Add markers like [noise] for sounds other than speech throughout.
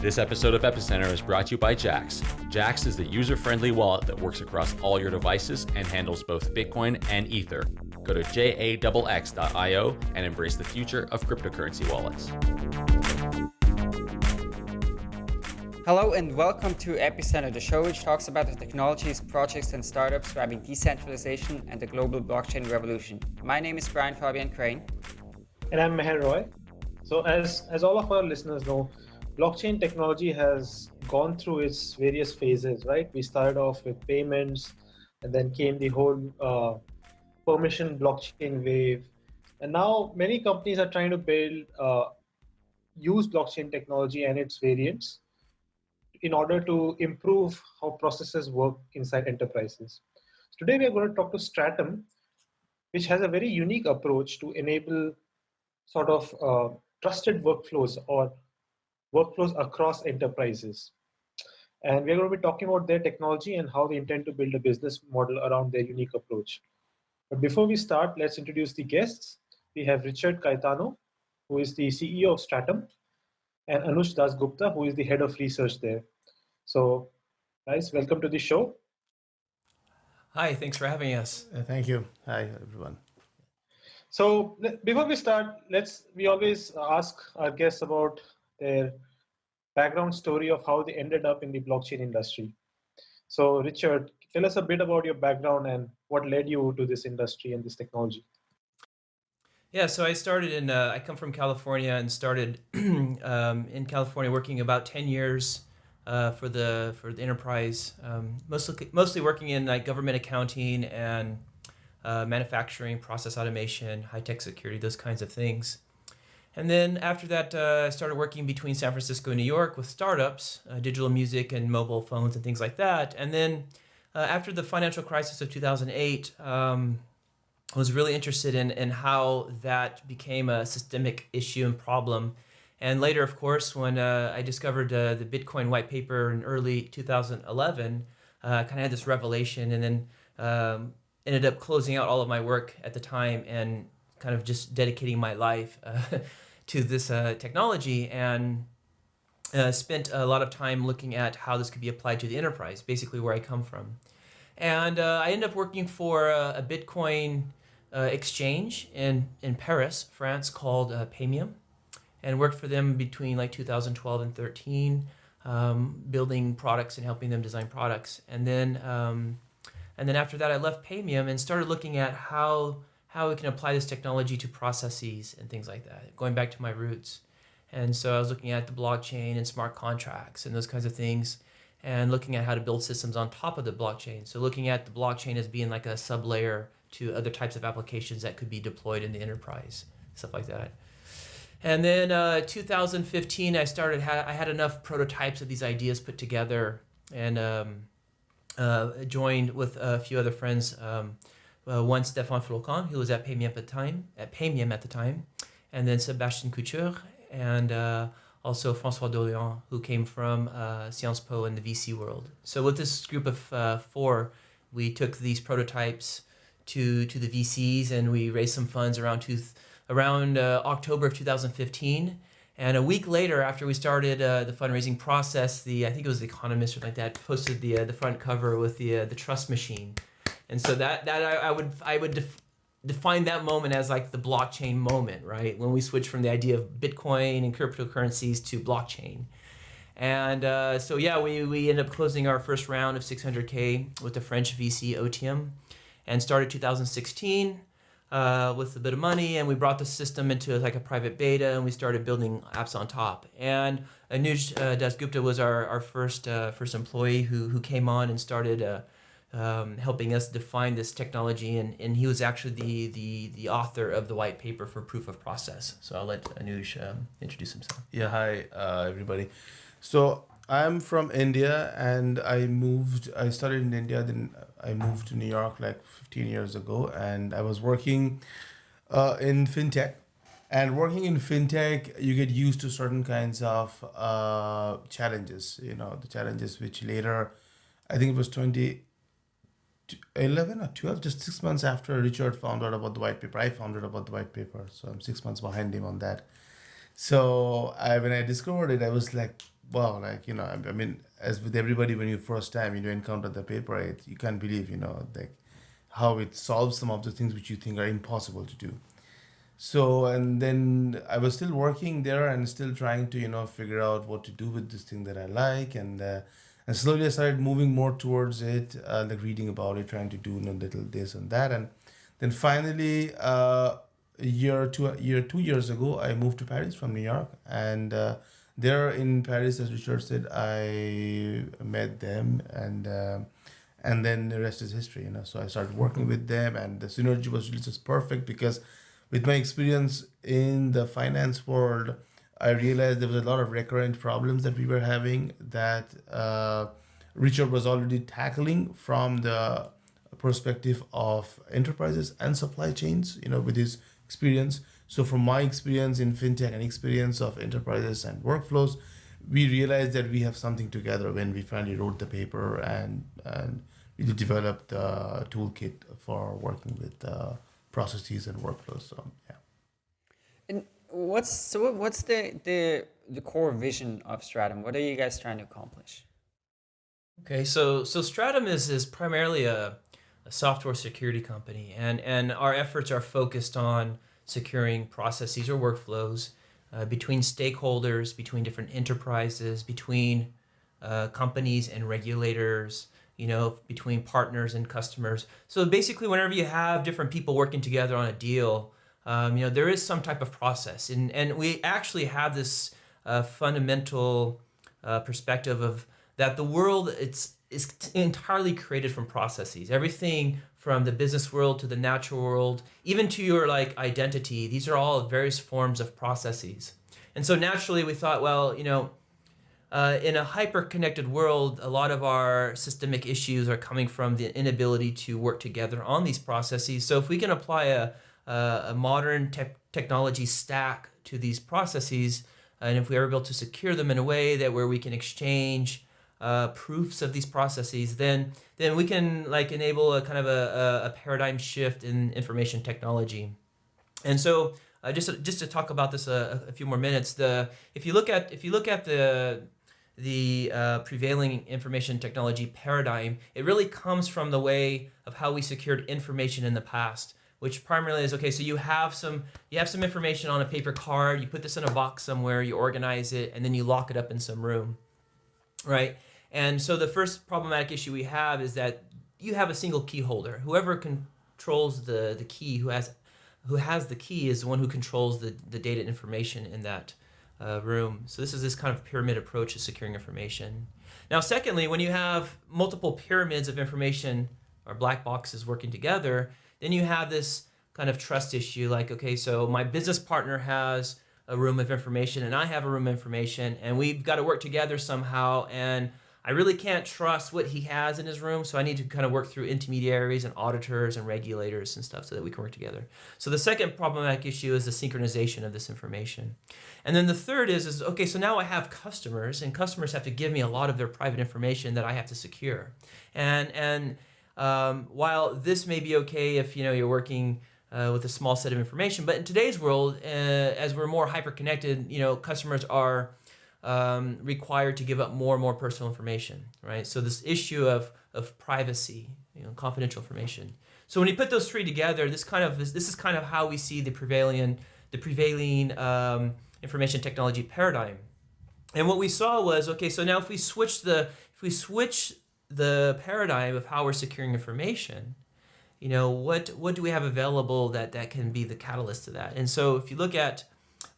This episode of Epicenter is brought to you by Jaxx. Jaxx is the user friendly wallet that works across all your devices and handles both Bitcoin and Ether. Go to jaxx.io and embrace the future of cryptocurrency wallets. Hello and welcome to Epicenter, the show which talks about the technologies, projects, and startups driving decentralization and the global blockchain revolution. My name is Brian Fabian Crain. And I'm Meher Roy. So, as, as all of our listeners know, blockchain technology has gone through its various phases, right? We started off with payments, and then came the whole uh, permission blockchain wave. And now many companies are trying to build, uh, use blockchain technology and its variants in order to improve how processes work inside enterprises. Today we are going to talk to Stratumn, which has a very unique approach to enable sort of uh, trusted workflows or workflows across enterprises. And we're going to be talking about their technology and how they intend to build a business model around their unique approach. But before we start, let's introduce the guests. We have Richard Caetano, who is the CEO of Stratumn, and Anuj Das Gupta, who is the head of research there. So, guys, welcome to the show. Hi, thanks for having us. Uh, thank you. Hi, everyone. So, before we start, let's we always ask our guests about their background story of how they ended up in the blockchain industry. So, Richard, tell us a bit about your background and what led you to this industry and this technology. Yeah, so I started in, uh, I come from California and started [clears throat] um, in California working about 10 years uh, for the for the enterprise, um, mostly mostly working in like government accounting and uh, manufacturing, process automation, high tech security, those kinds of things. And then after that, uh, I started working between San Francisco and New York with startups, uh, digital music and mobile phones and things like that. And then uh, after the financial crisis of 2008, um, I was really interested in, in how that became a systemic issue and problem. And later, of course, when uh, I discovered uh, the Bitcoin white paper in early 2011, uh, I kind of had this revelation and then um, ended up closing out all of my work at the time and kind of just dedicating my life uh, [laughs] to this uh, technology and uh, spent a lot of time looking at how this could be applied to the enterprise, basically where I come from. And I ended up working for a, Bitcoin exchange in, in Paris, France, called Paymium, and worked for them between like 2012 and 13, um, building products and helping them design products. And then, um, and then after that, I left Paymium and started looking at how how we can apply this technology to processes and things like that, going back to my roots. And so I was looking at the blockchain and smart contracts and those kinds of things and looking at how to build systems on top of the blockchain. So looking at the blockchain as being like a sub layer to other types of applications that could be deployed in the enterprise, stuff like that. And then uh, 2015, I started, I had enough prototypes of these ideas put together and um, uh, joined with a few other friends um, uh, one Stefan Flocon, who was at Paymium at the time, at Paymium at the time, and then Sebastian Couture, and uh, also Francois D'Orléans, who came from uh, Sciences Po in the VC world. So with this group of uh, four, we took these prototypes to to the VCs, and we raised some funds around two, around uh, October of 2015. And a week later, after we started uh, the fundraising process, the I think it was the Economist or like that posted the uh, the front cover with the uh, the trust machine, and so that that I, I would I would def, define that moment as like the blockchain moment, right? When we switch from the idea of Bitcoin and cryptocurrencies to blockchain. And uh, so yeah, we, we ended up closing our first round of 600K with the French VC OTM and started 2016 uh, with a bit of money and we brought the system into like a private beta and we started building apps on top. And Anuj uh, Dasgupta was our, our first, uh, first employee who, who came on and started uh, um, helping us define this technology, and, and he was actually the, the, the author of the white paper for proof of process. So I'll let Anuj um, introduce himself. Yeah, hi, uh, everybody. So I'm from India, and I moved, I started in India, then I moved to New York like 15 years ago, and I was working uh, in fintech. And working in fintech, you get used to certain kinds of uh, challenges, you know, the challenges which later, I think it was 20, 11 or 12, just six months after Richard found out about the white paper. I found out about the white paper, so I'm six months behind him on that. So I, when I discovered it, I was like, wow, like you know, I, I mean, as with everybody, when you first time you encounter the paper, it, you can't believe, you know, like how it solves some of the things which you think are impossible to do. So and then I was still working there and still trying to you know figure out what to do with this thing that I like and. Uh, and slowly I started moving more towards it, uh, like reading about it, trying to do you know, little this and that, and then finally, uh, a year two year two years ago, I moved to Paris from New York, and uh, there in Paris, as Richard said, I met them, and uh, and then the rest is history. You know, so I started working with them, and the synergy was really just perfect because, with my experience in the finance world I realized there was a lot of recurrent problems that we were having that uh, Richard was already tackling from the perspective of enterprises and supply chains, you know, with his experience. So from my experience in fintech and experience of enterprises and workflows, we realized that we have something together when we finally wrote the paper and and really developed the toolkit for working with uh, processes and workflows. So what's so what's the the the core vision of Stratumn? What are you guys trying to accomplish? Okay, so so Stratumn is is primarily a, a software security company, and and our efforts are focused on securing processes or workflows uh, between stakeholders, between different enterprises, between uh, companies and regulators, you know, between partners and customers. So basically, whenever you have different people working together on a deal, um, you know, there is some type of process. And, and we actually have this uh, fundamental uh, perspective of that the world it's is entirely created from processes. Everything from the business world to the natural world, even to your like identity, these are all various forms of processes. And so naturally we thought, well, you know, uh, in a hyper-connected world, a lot of our systemic issues are coming from the inability to work together on these processes. So if we can apply a, uh, a modern te technology stack to these processes, and if we are able to secure them in a way that where we can exchange uh, proofs of these processes, then then we can like enable a kind of a, a paradigm shift in information technology. And so uh, just just to talk about this a, a, few more minutes, the if you look at if you look at the the uh, prevailing information technology paradigm, it really comes from the way of how we secured information in the past which primarily is okay so you have some you have some information on a paper card you put this in a box somewhere you organize it and then you lock it up in some room right? And so the first problematic issue we have is that you have a single key holder. Whoever controls the the key who has who has the key is the one who controls the the data information in that uh, room. So this is this kind of pyramid approach to securing information. Now secondly when you have multiple pyramids of information or black boxes working together then you have this kind of trust issue like, okay, so my business partner has a room of information and I have a room of information and we've got to work together somehow and I really can't trust what he has in his room, so I need to kind of work through intermediaries and auditors and regulators and stuff so that we can work together. So the second problematic issue is the synchronization of this information. And then the third is, is okay, so now I have customers and customers have to give me a lot of their private information that I have to secure. And, and um, while this may be okay if you know you're working uh, with a small set of information, but in today's world, uh, as we're more hyper connected, you know, customers are um, required to give up more and more personal information, right? So this issue of of privacy, you know, confidential information. So when you put those three together, this kind of this, this is kind of how we see the prevailing the prevailing um, information technology paradigm. And what we saw was okay. So now if we switch the if we switch the paradigm of how we're securing information, you know, what what do we have available that that can be the catalyst to that? And so if you look at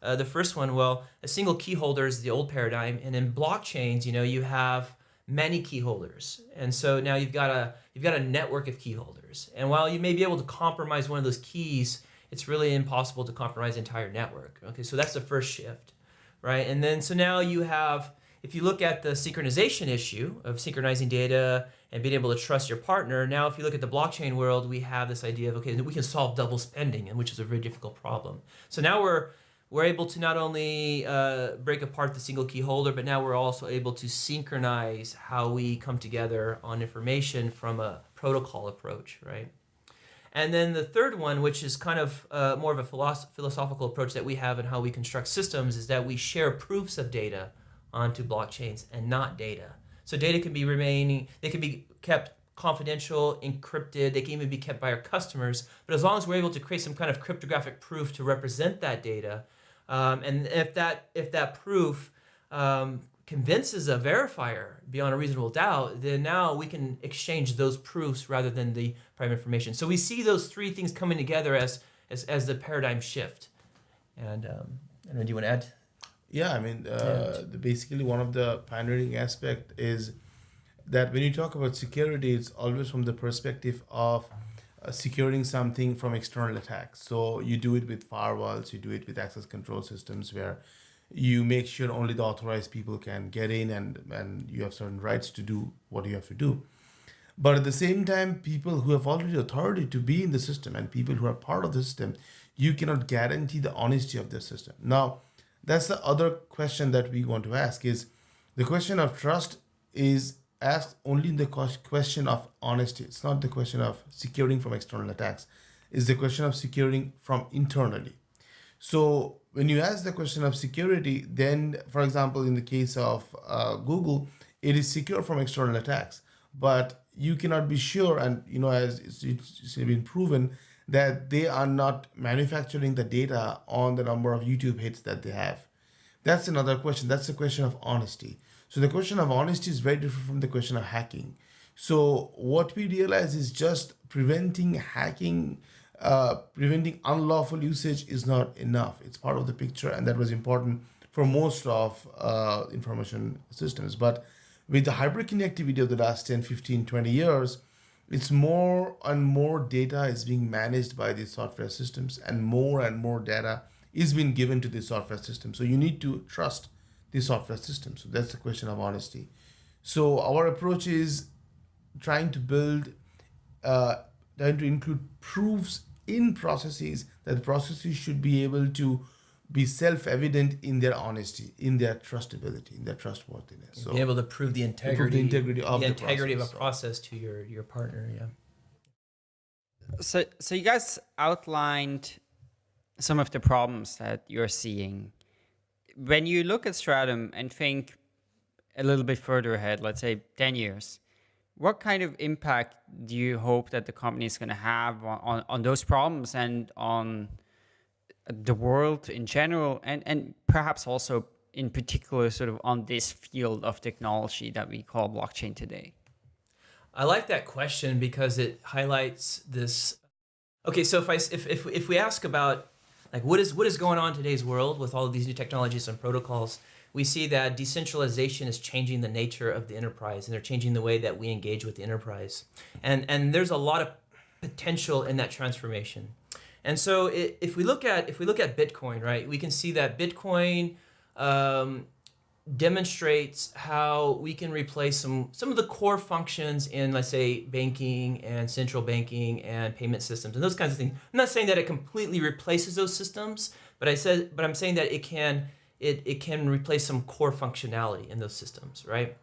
uh, the first one, well, a single key holder is the old paradigm, and in blockchains, you know, you have many key holders, and so now you've got a you've got a network of key holders. And while you may be able to compromise one of those keys, it's really impossible to compromise entire network. Okay, so that's the first shift, right? And then so now you have if you look at the synchronization issue of synchronizing data and being able to trust your partner, now if you look at the blockchain world, we have this idea of, okay, we can solve double spending, and which is a very difficult problem. So now we're we're able to not only uh, break apart the single key holder, but now we're also able to synchronize how we come together on information from a protocol approach, right? And then the third one, which is kind of uh, more of a philosoph philosophical approach that we have in how we construct systems, is that we share proofs of data onto blockchains and not data. So data can be remaining, they can be kept confidential, encrypted, they can even be kept by our customers. But as long as we're able to create some kind of cryptographic proof to represent that data, um, and if that if that proof um, convinces a verifier beyond a reasonable doubt, then now we can exchange those proofs rather than the private information. So we see those three things coming together as as, as the paradigm shift. And um, I do you want to add? Yeah, I mean, uh, the, basically one of the pioneering aspect is that when you talk about security, it's always from the perspective of uh, securing something from external attacks. So you do it with firewalls, you do it with access control systems where you make sure only the authorized people can get in and, and you have certain rights to do what you have to do. But at the same time, people who have already authority to be in the system and people who are part of the system, you cannot guarantee the honesty of the system. Now, that's the other question that we want to ask is the question of trust is asked only in the question of honesty. It's not the question of securing from external attacks. It's the question of securing from internally. So when you ask the question of security, then, for example, in the case of uh, Google, it is secure from external attacks, but you cannot be sure, and you know, as it's, it's been proven, that they are not manufacturing the data on the number of YouTube hits that they have. That's another question. That's the question of honesty. So the question of honesty is very different from the question of hacking. So what we realize is just preventing hacking, uh, preventing unlawful usage is not enough. It's part of the picture, and that was important for most of uh, information systems. But with the hyperconnectivity of the last 10, 15, 20 years, it's more and more data is being managed by these software systems and more and more data is being given to the software system. So you need to trust the software system. So that's the question of honesty. So our approach is trying to build, uh, trying to include proofs in processes that processes should be able to be self-evident in their honesty, in their trustability, in their trustworthiness. So be able to prove the integrity, prove the integrity of the, the integrity process, of a process to your your partner. Yeah. So, so you guys outlined some of the problems that you're seeing. When you look at Stratumn and think a little bit further ahead, let's say 10 years, what kind of impact do you hope that the company is going to have on, on, on those problems and on the world in general and, and perhaps also in particular sort of on this field of technology that we call blockchain today? I like that question because it highlights this. Okay, so if I if if, if we ask about like what is what is going on today's world with all of these new technologies and protocols, we see that decentralization is changing the nature of the enterprise and they're changing the way that we engage with the enterprise. And and there's a lot of potential in that transformation. And so it, if we look at if we look at Bitcoin, right, we can see that Bitcoin um, demonstrates how we can replace some some of the core functions in let's say banking and central banking and payment systems and those kinds of things. I'm not saying that it completely replaces those systems, but I said but I'm saying that it can it, it can replace some core functionality in those systems, right?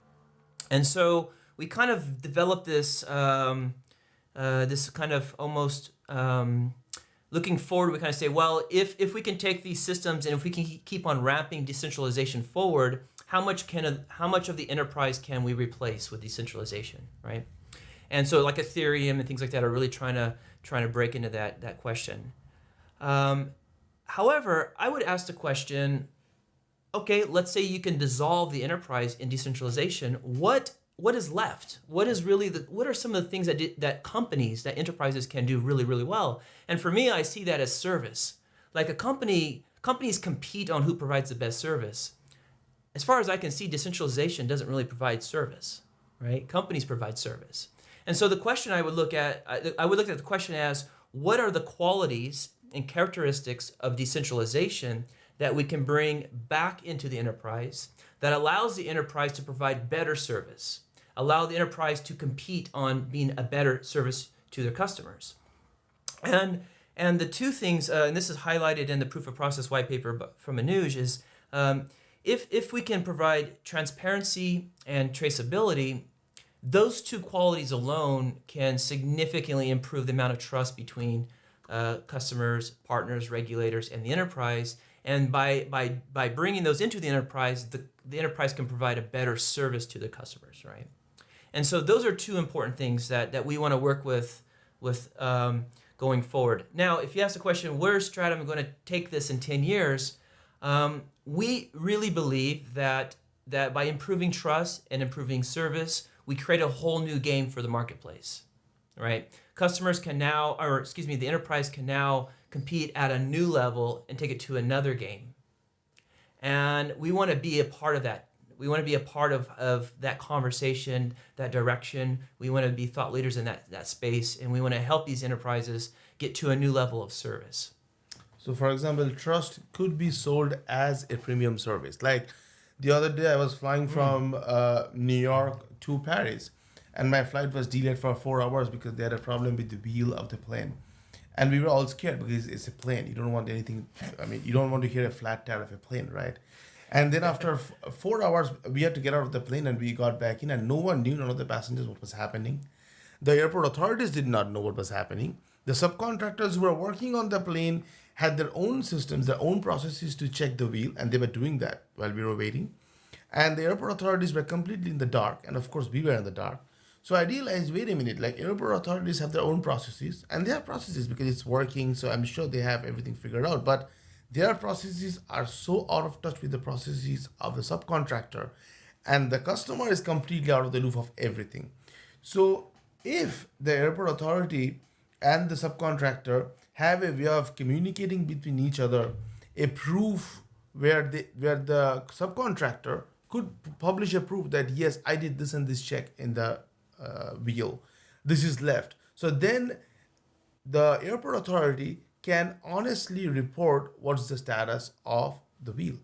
And so we kind of developed this um, uh, this kind of almost um, looking forward, we kind of say, well, if, if we can take these systems and if we can keep on ramping decentralization forward, how much can how much of the enterprise can we replace with decentralization, right? And so like Ethereum and things like that are really trying to trying to break into that that question. Um, however, I would ask the question, okay, let's say you can dissolve the enterprise in decentralization. What what is left? What is really the what are some of the things that that companies, that enterprises can do really really well? And for me, I see that as service. Like a company, companies compete on who provides the best service. As far as I can see, decentralization doesn't really provide service, right? Companies provide service. And so the question I would look at, I would look at the question as, what are the qualities and characteristics of decentralization that we can bring back into the enterprise that allows the enterprise to provide better service? Allow the enterprise to compete on being a better service to their customers. And and the two things, uh, and this is highlighted in the proof of process white paper from Anuj, is um, if, if we can provide transparency and traceability, those two qualities alone can significantly improve the amount of trust between uh, customers, partners, regulators, and the enterprise. And by by by bringing those into the enterprise, the, the enterprise can provide a better service to the customers, right? And so those are two important things that that we want to work with with um, going forward. Now, if you ask the question, where is Stratumn going to take this in 10 years? Um, we really believe that that by improving trust and improving service, we create a whole new game for the marketplace, right? Customers can now, or excuse me, the enterprise can now compete at a new level and take it to another game. And we want to be a part of that. We want to be a part of, of that conversation, that direction. We want to be thought leaders in that, that space, and we want to help these enterprises get to a new level of service. So, for example, trust could be sold as a premium service. Like the other day, I was flying from uh, New York to Paris, and my flight was delayed for four hours because they had a problem with the wheel of the plane. And we were all scared because it's a plane. You don't want anything, I mean, you don't want to hear a flat tire of a plane, right? And then after four hours, we had to get out of the plane and we got back in, and no one knew, none of the passengers, what was happening. The airport authorities did not know what was happening. The subcontractors who were working on the plane had their own systems, their own processes to check the wheel, and they were doing that while we were waiting. And the airport authorities were completely in the dark, and of course, we were in the dark. So I realized, wait a minute, like airport authorities have their own processes, and they have processes because it's working. So I'm sure they have everything figured out. But their processes are so out of touch with the processes of the subcontractor, and the customer is completely out of the loop of everything. So if the airport authority and the subcontractor have a way of communicating between each other, a proof where the where the subcontractor could publish a proof that yes, I did this and this check in the uh, wheel. This is left. So then the airport authority can honestly report what's the status of the wheel.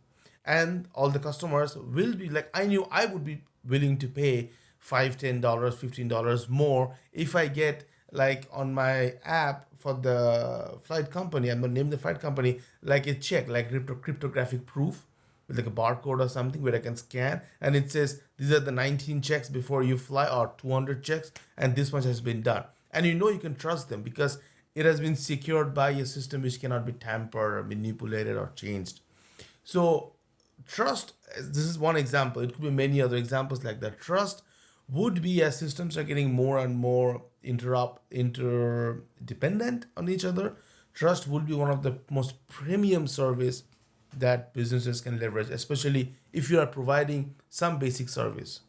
And all the customers will be like, I knew I would be willing to pay five, ten dollars, fifteen dollars more if I get like on my app for the flight company, I'm gonna name the flight company like a check, like crypto- cryptographic proof with like a barcode or something where I can scan and it says these are the 19 checks before you fly or 200 checks and this much has been done. And you know you can trust them because it has been secured by a system which cannot be tampered or manipulated or changed. So trust this is one example. It could be many other examples like that. Trust would be as systems are getting more and more interrupt interdependent on each other. Trust would be one of the most premium service that businesses can leverage, especially if you are providing some basic service.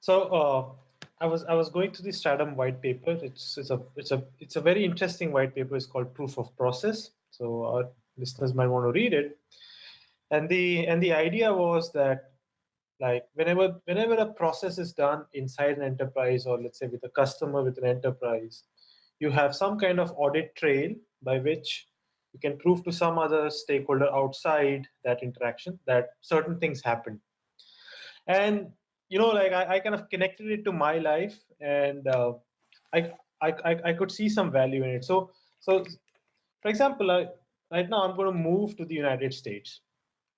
So uh, I was I was going through the Stratumn white paper. It's it's a it's a it's a very interesting white paper. It's called Proof of Process. So our listeners might want to read it. And the and the idea was that like whenever whenever a process is done inside an enterprise or let's say with a customer with an enterprise, you have some kind of audit trail by which you can prove to some other stakeholder outside that interaction that certain things happen and you know like i, I kind of connected it to my life and uh, I, I i could see some value in it so so for example I, right now i'm going to move to the united states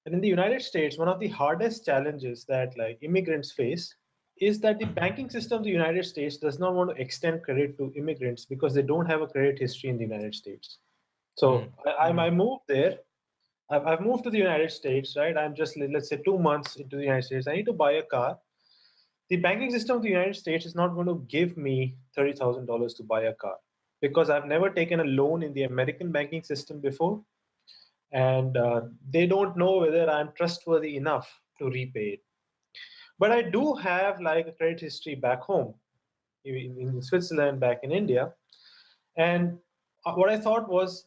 and in the united states one of the hardest challenges that like immigrants face is that the banking system of the united states does not want to extend credit to immigrants because they don't have a credit history in the united states so Mm. I, I moved there. I've, I've moved to the United States, right? I'm just let's say two months into the United States. I need to buy a car. The banking system of the United States is not going to give me thirty thousand dollars to buy a car because I've never taken a loan in the American banking system before, and uh, they don't know whether I'm trustworthy enough to repay it. But I do have like a credit history back home, in, in Switzerland, back in India, and uh, what I thought was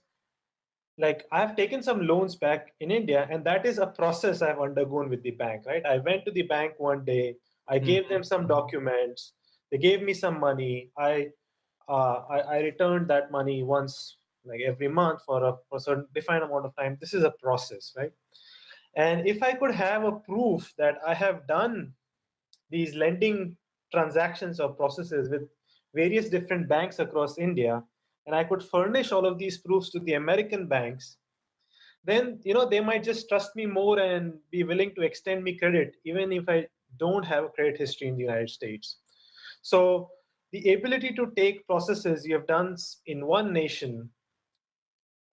like I've taken some loans back in India, and that is a process I've undergone with the bank, right? I went to the bank one day, I gave them some documents, they gave me some money, I uh, I, I returned that money once, like every month for a for a certain defined amount of time. This is a process, right? And if I could have a proof that I have done these lending transactions or processes with various different banks across India, and I could furnish all of these proofs to the American banks, then you know they might just trust me more and be willing to extend me credit, even if I don't have a credit history in the United States. So the ability to take processes you have done in one nation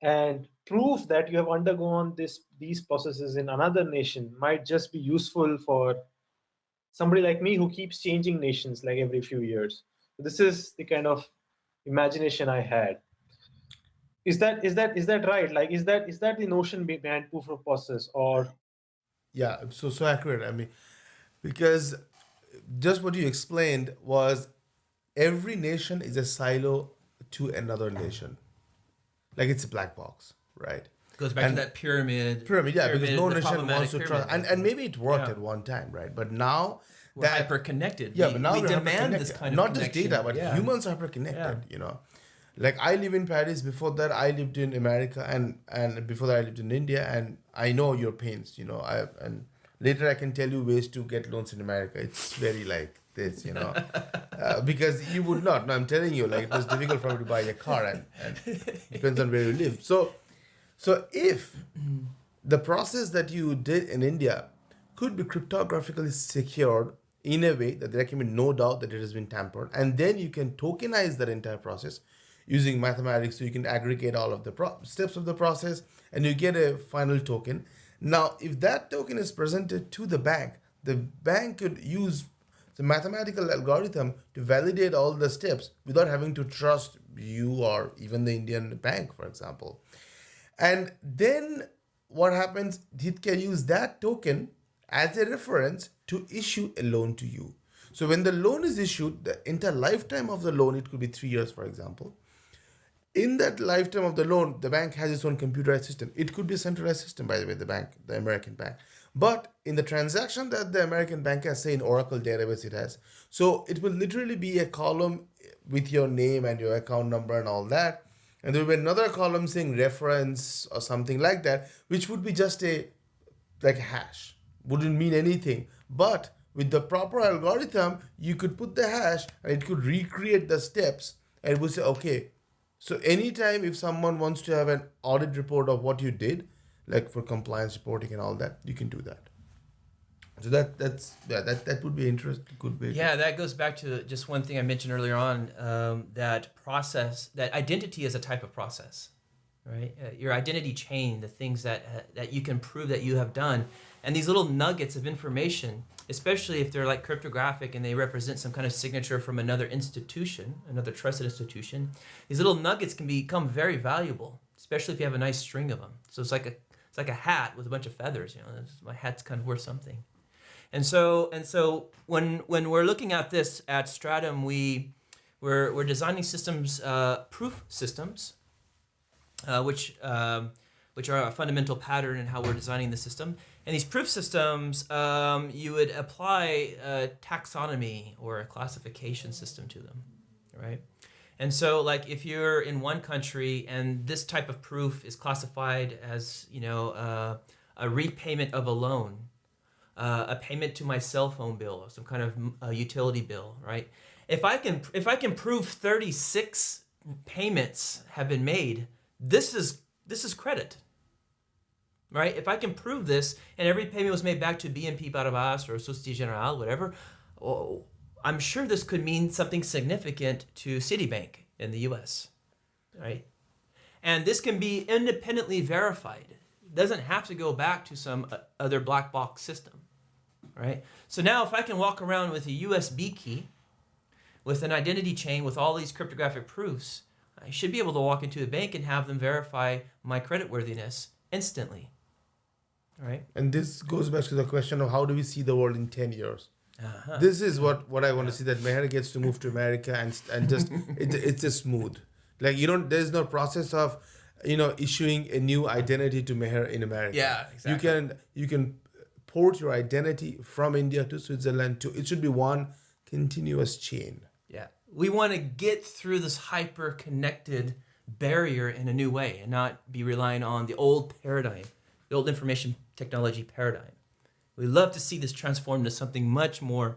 and prove that you have undergone this these processes in another nation might just be useful for somebody like me who keeps changing nations like every few years. This is the kind of imagination I had. Is that is that is that right? Like is that is that the notion behind proof of process or Yeah, so so accurate. I mean, because just what you explained was every nation is a silo to another nation. Like it's a black box, right? Goes back And- to that pyramid. Pyramid, yeah, because no nation wants to trust, and, and maybe it worked Yeah. at one time, right? But now We're that hyper connected. yeah, we, but now we demand this kind of not just data, but Yeah. humans are hyper connected. Yeah. You know, like I live in Paris. Before that, I lived in America, and and before that, I lived in India, and I know your pains. You know, I and later I can tell you ways to get loans in America. It's very like this, you know, [laughs] uh, because you would not. No, I'm telling you, like it was difficult for me to buy a car, and, and depends on where you live. So, so if the process that you did in India could be cryptographically secured in a way that there can be no doubt that it has been tampered, and then you can tokenize that entire process using mathematics, so you can aggregate all of the pro- steps of the process, and you get a final token. Now, if that token is presented to the bank, the bank could use the mathematical algorithm to validate all the steps without having to trust you or even the Indian bank, for example. And then what happens, it can use that token as a reference to issue a loan to you. So when the loan is issued, the entire lifetime of the loan, it could be three years, for example. In that lifetime of the loan, the bank has its own computerized system. It could be a centralized system, by the way, the bank, the American bank. But in the transaction that the American bank has, say in Oracle database, it has. So it will literally be a column with your name and your account number and all that. And there will be another column saying reference or something like that, which would be just a like a hash. Wouldn't mean anything. But with the proper algorithm, you could put the hash and it could recreate the steps and it would say, okay, so anytime if someone wants to have an audit report of what you did, like for compliance reporting and all that, you can do that. So that that's yeah, that that would be interesting. Way. to- Yeah, that goes back to just one thing I mentioned earlier on. Um, that process, that identity is a type of process, right? Uh, your identity chain, the things that uh, that you can prove that you have done, and these little nuggets of information, especially if they're like cryptographic and they represent some kind of signature from another institution, another trusted institution. These little nuggets can become very valuable, especially if you have a nice string of them. So it's like a it's like a hat with a bunch of feathers. You know, my hat's kind of worth something. And so and so when when we're looking at this at Stratumn, we we're we're designing systems, uh, proof systems, uh, which um, which are a fundamental pattern in how we're designing the system. And these proof systems, um, you would apply a taxonomy or a classification system to them, right? And so, like, if you're in one country and this type of proof is classified as, you know, uh, a repayment of a loan, uh, a payment to my cell phone bill or some kind of uh, utility bill, right? If I can if I can prove 36 payments have been made, this is this is credit. Right? If I can prove this and every payment was made back to BNP Paribas or Société Générale, whatever, oh, I'm sure this could mean something significant to Citibank in the US. Right? And this can be independently verified. It doesn't have to go back to some uh, other black box system right? So now if I can walk around with a USB key, with an identity chain with all these cryptographic proofs, I should be able to walk into a bank and have them verify my creditworthiness instantly. Right? And this goes back to the question of how do we see the world in ten years? Uh-huh. This is what what I want to see that Meher gets to move to America and and just [laughs] it, it's just smooth. Like you don't there's no process of you know issuing a new identity to Meher in America. Yeah, exactly. You can you can port your identity from India to Switzerland to it should be one continuous chain. Yeah. We want to get through this hyper connected barrier in a new way and not be relying on the old paradigm, the old information technology paradigm. We love to see this transformed into something much more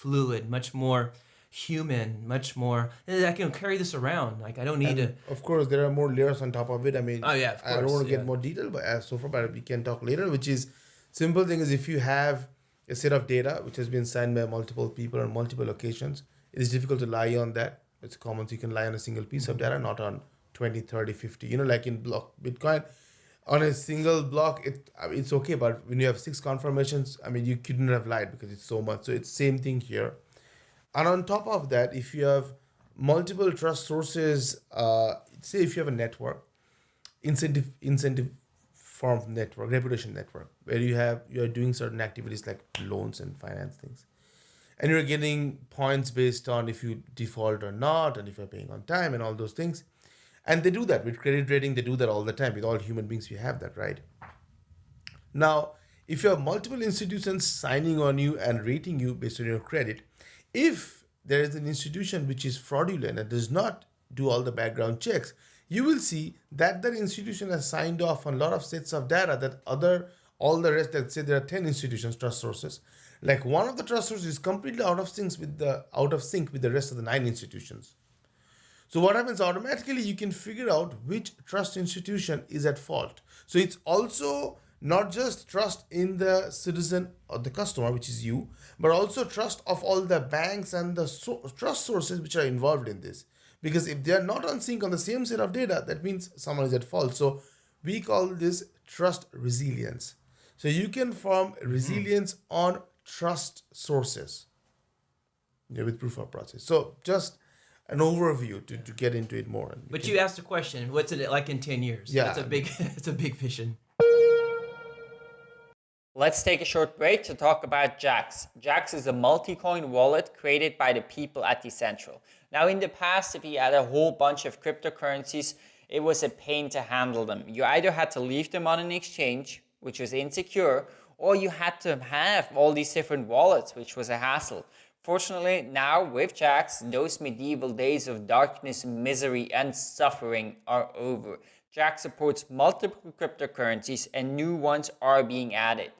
fluid, much more human, much more. eh, I can carry this around. Like I don't need And to. of course, there are more layers on top of it. I mean, Oh, yeah, of I don't want to yeah. get more detail, but as so far, but we can talk later. Which is simple thing is if you have a set of data which has been signed by multiple people on multiple occasions, it is difficult to lie on that. It's common, so you can lie on a single piece of data, not on 20, 30, 50. You know, like in block Bitcoin, on a single block it it's okay but when you have six confirmations i mean you couldn't have lied because it's so much. So it's same thing here. And on top of that if you have multiple trust sources uh, say if you have a network incentive incentive form network reputation network where you have you're doing certain activities like loans and finance things and you're getting points based on if you default or not and if you're paying on time and all those things and they do that. With credit rating they do that all the time. With all human beings we have that right? Now if you have multiple institutions signing on you and rating you based on your credit if there is an institution which is fraudulent and does not do all the background checks you will see that that institution has signed off on a lot of sets of data that other all the rest let's say there are 10 institutions trust sources. Like one of the trust sources is completely out of sync with the out of sync with the rest of the nine institutions so what happens automatically, you can figure out which trust institution is at fault. So it's also not just trust in the citizen or the customer, which is you, but also trust of all the banks and the so- trust sources which are involved in this. Because if they are not on sync on the same set of data, that means someone is at fault. So we call this trust resilience. So you can form resilience mm. on trust sources yeah, with proof of process. So just an overview to, to get into it more. But you, you asked a question. What's it like in ten years? Yeah, it's a big [laughs] it's a big vision. Let's take a short break to talk about Jaxx. Jaxx is a multi-coin wallet created by the people at Decentral. Now, in the past, if you had a whole bunch of cryptocurrencies, it was a pain to handle them. You either had to leave them on an exchange, which was insecure, or you had to have all these different wallets, which was a hassle. Fortunately, now with Jaxx, those medieval days of darkness, misery, and suffering are over. Jaxx supports multiple cryptocurrencies and new ones are being added.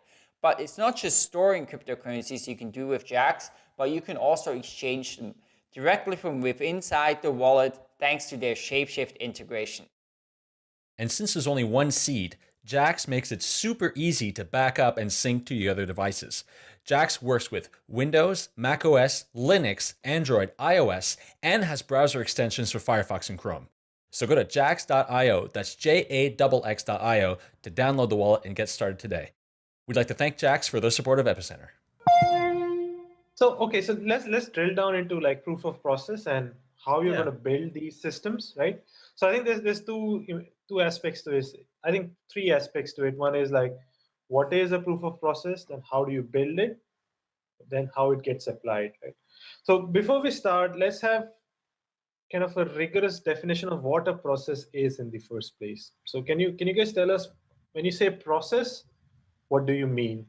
But it's not just storing cryptocurrencies you can do with Jaxx, but you can also exchange them directly from within inside the wallet thanks to their Shapeshift integration. And since there's only one seed, Jaxx makes it super easy to back up and sync to your other devices. Jaxx works with Windows, macOS, Linux, Android, iOS, and has browser extensions for Firefox and Chrome. So go to jaxx.io, that's J-A-X-X.io, to download the wallet and get started today. We'd like to thank Jaxx for their support of Epicenter. So okay, so let's let's drill down into like proof of process and how you're Yeah. going to build these systems, right? So I think there's there's two two aspects to this. I think three aspects to it. One is like what is a proof of process, then how do you build it, then how it gets applied, right? So before we start, let's have kind of a rigorous definition of what a process is in the first place. So can you can you guys tell us when you say process, what do you mean?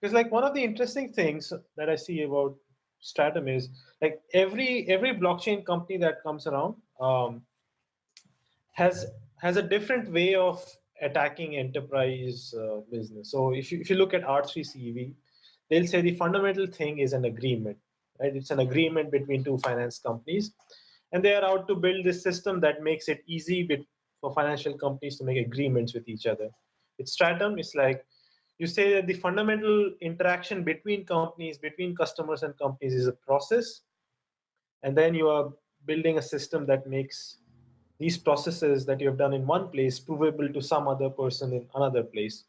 Because like one of the interesting things that I see about Stratumn is like every every blockchain company that comes around um, has has a different way of attacking enterprise uh, business. So if you, if you look at R3CEV, they'll say the fundamental thing is an agreement, right? It's an agreement between two finance companies, and they are out to build this system that makes it easy for financial companies to make agreements with each other. With Stratumn, it's like you say that the fundamental interaction between companies, between customers and companies is a process, and then you are building a system that makes these processes that you have done in one place provable to some other person in another place.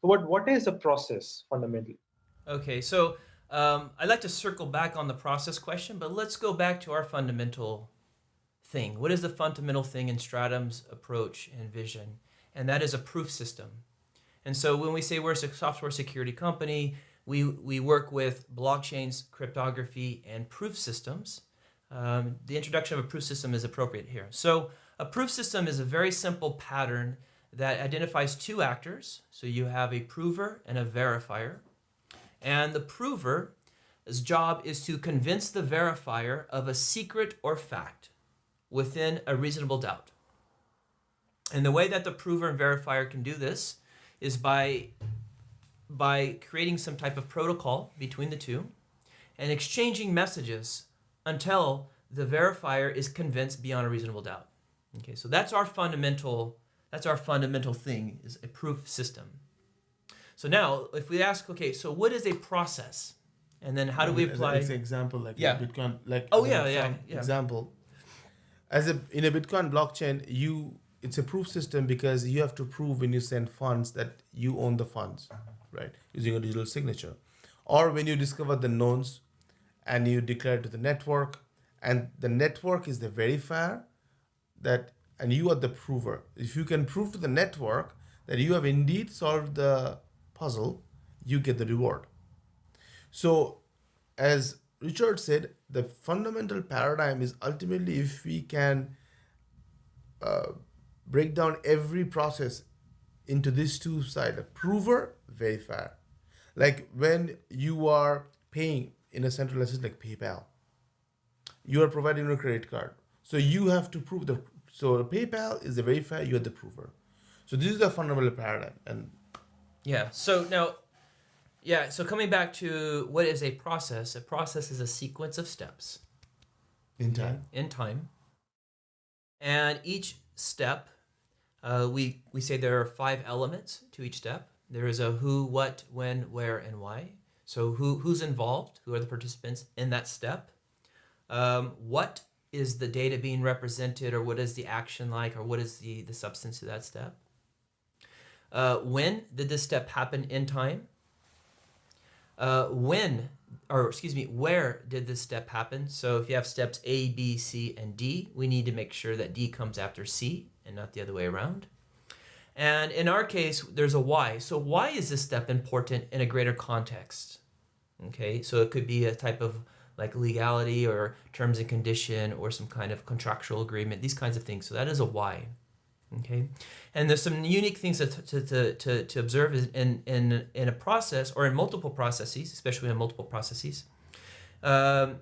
So what, what is a process fundamentally? Okay, so um, I'd like to circle back on the process question, but let's go back to our fundamental thing. What is the fundamental thing in Stratumn's approach and vision? And that is a proof system. And so when we say we're a software security company, we, we work with blockchains, cryptography, and proof systems. Um, the introduction of a proof system is appropriate here. So a proof system is a very simple pattern that identifies two actors. So you have a prover and a verifier. And the prover's job is to convince the verifier of a secret or fact within a reasonable doubt. And the way that the prover and verifier can do this is by, by creating some type of protocol between the two and exchanging messages until the verifier is convinced beyond a reasonable doubt. Okay, so that's our fundamental that's our fundamental thing is a proof system. So now if we ask, okay, so what is a process? And then how do we apply as an example like Yeah. Bitcoin like Oh, yeah, yeah, yeah. example. As a in a Bitcoin blockchain, you it's a proof system because you have to prove when you send funds that you own the funds, right? Using a digital signature. Or when you discover the nonce and you declare to the network, and the network is the verifier that and you are the prover. If you can prove to the network that you have indeed solved the puzzle, you get the reward. So, as Richard said, the fundamental paradigm is ultimately if we can uh, break down every process into these two sides, a prover, verifier. Like when you are paying in a centralized system like PayPal, you are providing a credit card. So you have to prove the so PayPal is the verifier, you're the prover. So this is the fundamental paradigm. And Yeah. So now, yeah. So coming back to what is a process? A process is a sequence of steps in time. in time, and each step, uh, we we say there are five elements to each step. There is a who, what, when, where, and why. So who who's involved? Who are the participants in that step? Um, what is the data being represented, or what is the action like, or what is the the substance of that step? Uh, when did this step happen in time? Uh, when, or excuse me, where did this step happen? So if you have steps A, B, C, and D, we need to make sure that D comes after C and not the other way around. And in our case, there's a why. So why is this step important in a greater context? Okay, so it could be a type of like legality or terms and condition or some kind of contractual agreement, these kinds of things. So that is a why. Okay, and there's some unique things to, to, to, to, observe in, in, in a process or in multiple processes, especially in multiple processes. Um,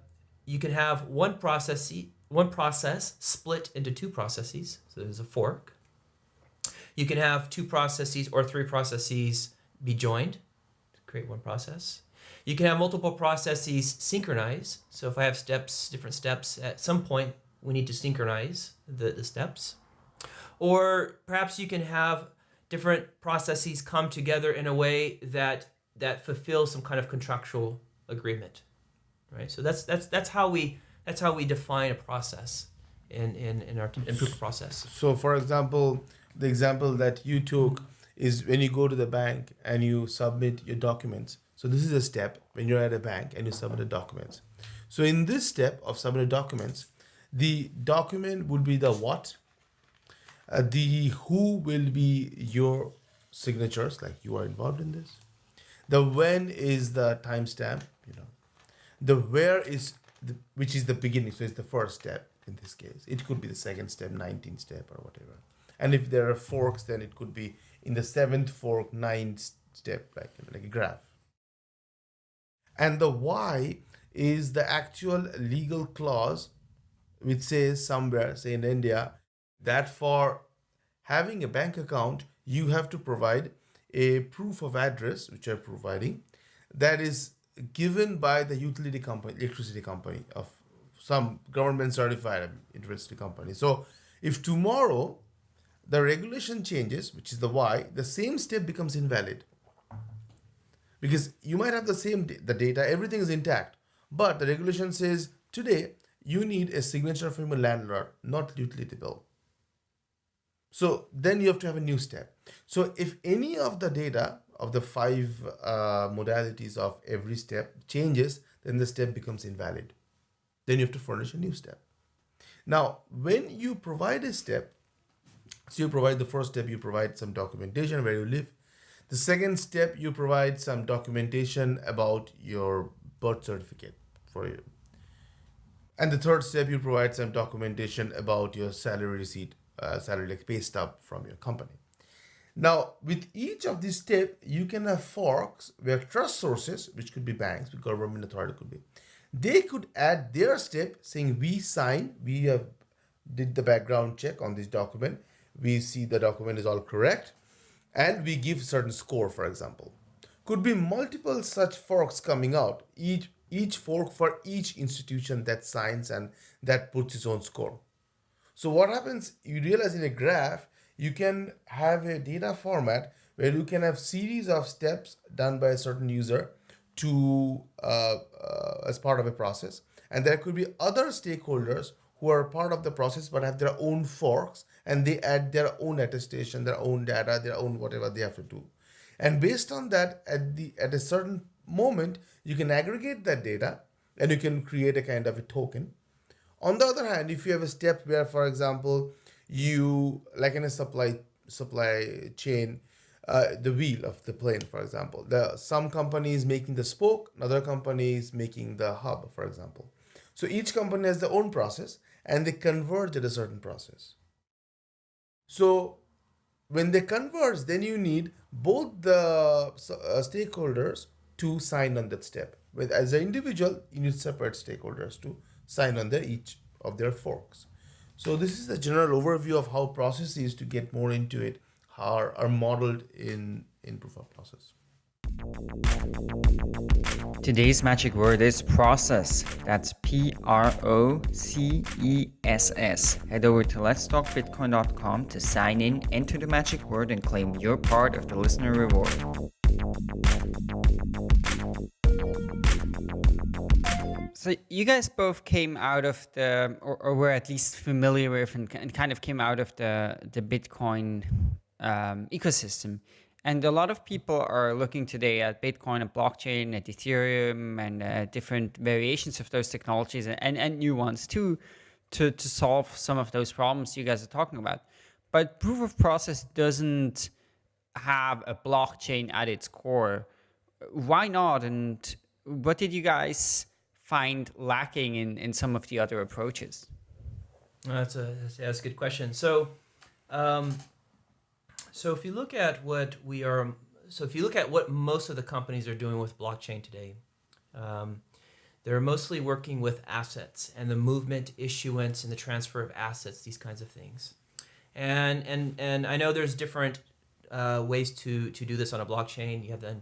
you can have one process, one process split into two processes. So there's a fork. You can have two processes or three processes be joined to create one process. You can have multiple processes synchronize. So if I have steps, different steps, at some point we need to synchronize the, the steps. Or perhaps you can have different processes come together in a way that that fulfills some kind of contractual agreement. Right? So that's that's that's how we that's how we define a process in, in, in our in proof process. So, for example, the example that you took is when you go to the bank and you submit your documents. So, this is a step when you're at a bank and you submit the documents. So, in this step of submitting documents, the document would be the what, uh, the who will be your signatures, like you are involved in this. The when is the timestamp, you know. The where is the, which is the beginning, so it's the first step in this case. It could be the second step, 19th step, or whatever. And if there are forks, then it could be in the seventh fork, ninth step, like, like a graph. And the why is the actual legal clause which says somewhere, say in India, that for having a bank account, you have to provide a proof of address, which you're providing, that is given by the utility company, electricity company of some government certified electricity company. So if tomorrow the regulation changes, which is the why, the same step becomes invalid. Because you might have the same the data, everything is intact, but the regulation says today you need a signature from a landlord, not utility bill. So then you have to have a new step. So if any of the data of the five uh, modalities of every step changes, then the step becomes invalid. Then you have to furnish a new step. Now, when you provide a step, so you provide the first step, you provide some documentation where you live. The second step, you provide some documentation about your birth certificate for you. And the third step, you provide some documentation about your salary receipt, uh, salary like pay stub from your company. Now, with each of these steps, you can have forks where trust sources, which could be banks, government authority could be, they could add their step saying we sign, we have did the background check on this document, we see the document is all correct, and we give certain score, for example. Could be multiple such forks coming out, each each fork for each institution that signs and that puts its own score. So what happens, you realize in a graph, you can have a data format where you can have series of steps done by a certain user to uh, uh, as part of a process and there could be other stakeholders who are part of the process but have their own forks and they add their own attestation, their own data, their own whatever they have to do. And based on that, at the at a certain moment, you can aggregate that data and you can create a kind of a token. On the other hand, if you have a step where, for example, you like in a supply supply chain, uh, the wheel of the plane, for example, the some companies making the spoke, another company is making the hub, for example. So each company has their own process and they converge at a certain process. So when they converge, then you need both the uh, stakeholders to sign on that step. With as an individual, you need separate stakeholders to sign on their each of their forks. So this is the general overview of how processes to get more into it are, are modeled in, in proof of process. Today's magic word is process. That's P R O C E S S. Head over to letstalkbitcoin.com to sign in, enter the magic word, and claim your part of the listener reward. So you guys both came out of the, or, or were at least familiar with, and, and, kind of came out of the the Bitcoin um, ecosystem. And a lot of people are looking today at Bitcoin and blockchain, at Ethereum, and uh, different variations of those technologies, and, and new ones too, to, to solve some of those problems you guys are talking about. But proof of process doesn't have a blockchain at its core. Why not? And what did you guys find lacking in, in some of the other approaches? That's a that's a good question. So, um, so if you look at what we are, so if you look at what most of the companies are doing with blockchain today, um, they're mostly working with assets and the movement, issuance, and the transfer of assets, these kinds of things. And and and I know there's different uh, ways to to do this on a blockchain. You have the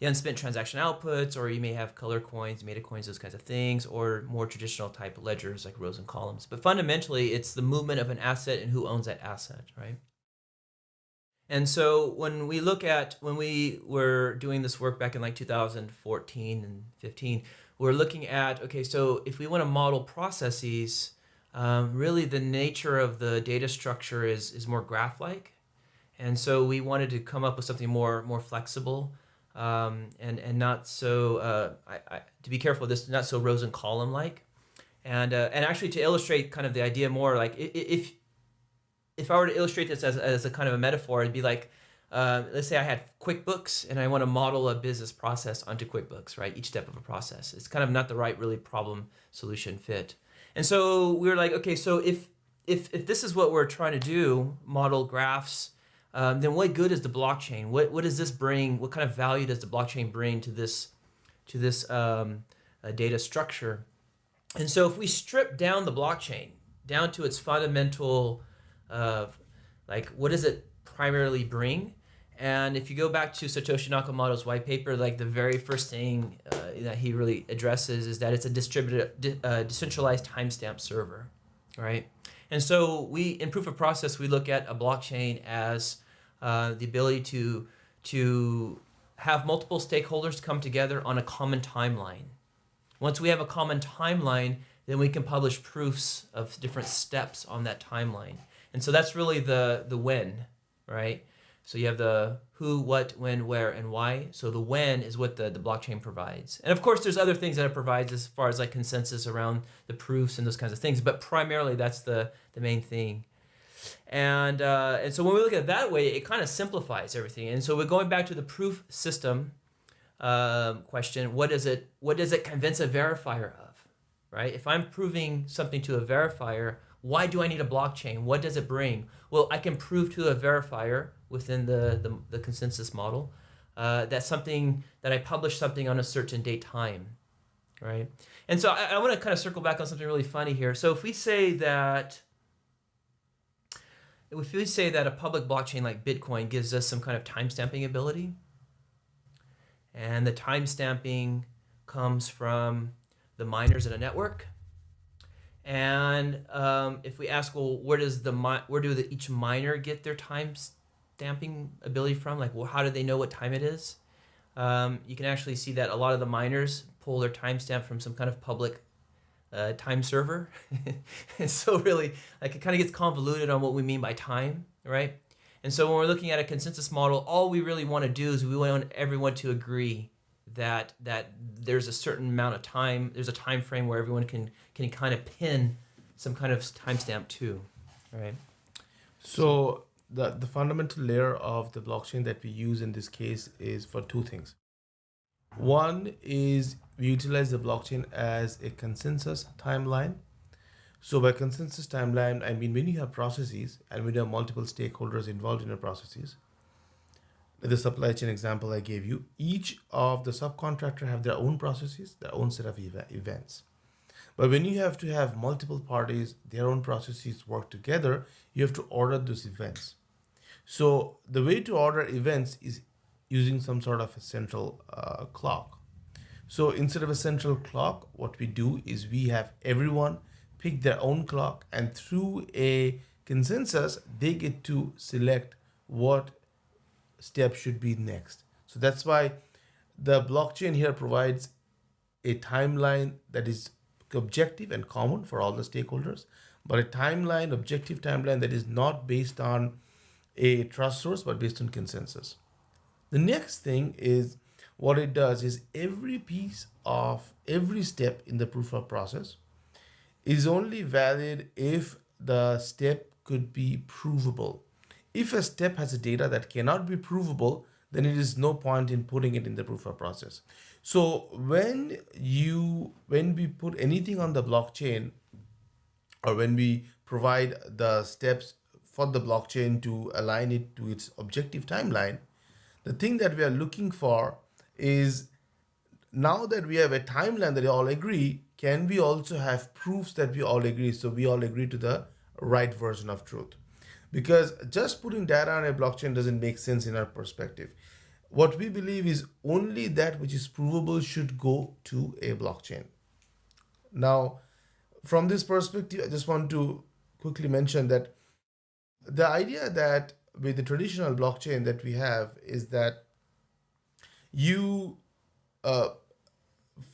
the unspent transaction outputs, or you may have color coins, meta coins, those kinds of things, or more traditional type ledgers like rows and columns. But fundamentally, it's the movement of an asset and who owns that asset, right? And so when we look at when we were doing this work back in like 2014 and 15, we're looking at okay, so if we want to model processes, um, really the nature of the data structure is is more graph-like, and so we wanted to come up with something more more flexible. Um, and and not so uh, I, I, to be careful this not so rows and column like and uh, and actually to illustrate kind of the idea more like if if I were to illustrate this as, as a kind of a metaphor, it'd be like, uh, let's say I had QuickBooks and I want to model a business process onto QuickBooks, right? Each step of a process. It's kind of not the right really problem solution fit. And so we were like, okay, so if if if this is what we're trying to do, model graphs, um, then what good is the blockchain? What what does this bring? What kind of value does the blockchain bring to this to this um, uh, data structure? And so if we strip down the blockchain down to its fundamental of like what does it primarily bring and if you go back to Satoshi Nakamoto's white paper, like the very first thing uh, that he really addresses is that it's a distributed, uh, decentralized timestamp server, right? And so we, in proof of process, we look at a blockchain as uh, the ability to to have multiple stakeholders come together on a common timeline. Once we have a common timeline, then we can publish proofs of different steps on that timeline. And so that's really the the when, right? So you have the who, what, when, where, and why. So the when is what the, the blockchain provides. And of course, there's other things that it provides as far as like consensus around the proofs and those kinds of things. But primarily, that's the, the main thing. And, uh, and so when we look at it that way, it kind of simplifies everything. And so we're going back to the proof system um, question. What does it, what does it convince a verifier of, right? If I'm proving something to a verifier, why do I need a blockchain? What does it bring? Well, I can prove to a verifier within the, the, the consensus model uh, that something that I published something on a certain date time, right? And so I, I want to kind of circle back on something really funny here. So if we say that if we say that a public blockchain like Bitcoin gives us some kind of timestamping ability, and the timestamping comes from the miners in a network, and um, if we ask, well, where does the where do the, each miner get their time stamping ability from? Like, well, how do they know what time it is? Um, you can actually see that a lot of the miners pull their timestamp from some kind of public uh, time server. [laughs] and so really, like it kind of gets convoluted on what we mean by time, right? And so when we're looking at a consensus model, all we really want to do is we want everyone to agree that that there's a certain amount of time, there's a time frame where everyone can can kind of pin some kind of timestamp to, right? So the the fundamental layer of the blockchain that we use in this case is for two things. One is we utilize the blockchain as a consensus timeline. So by consensus timeline, I mean when you have processes and when you have multiple stakeholders involved in the processes, the supply chain example I gave you, each of the subcontractor have their own processes, their own set of ev- events. But when you have to have multiple parties, their own processes work together, you have to order those events. So the way to order events is using some sort of a central uh, clock. So instead of a central clock, what we do is we have everyone pick their own clock, and through a consensus, they get to select what step should be next. So that's why the blockchain here provides a timeline that is objective and common for all the stakeholders, but a timeline, objective timeline that is not based on a trust source, but based on consensus. The next thing is what it does is every piece of every step in the proof of process is only valid if the step could be provable. If a step has a data that cannot be provable, then it is no point in putting it in the proof of process. So when you when we put anything on the blockchain or when we provide the steps for the blockchain to align it to its objective timeline, the thing that we are looking for is now that we have a timeline that we all agree, can we also have proofs that we all agree? So we all agree to the right version of truth. Because just putting data on a blockchain doesn't make sense in our perspective. What we believe is only that which is provable should go to a blockchain. Now, from this perspective, I just want to quickly mention that the idea that with the traditional blockchain that we have is that you uh,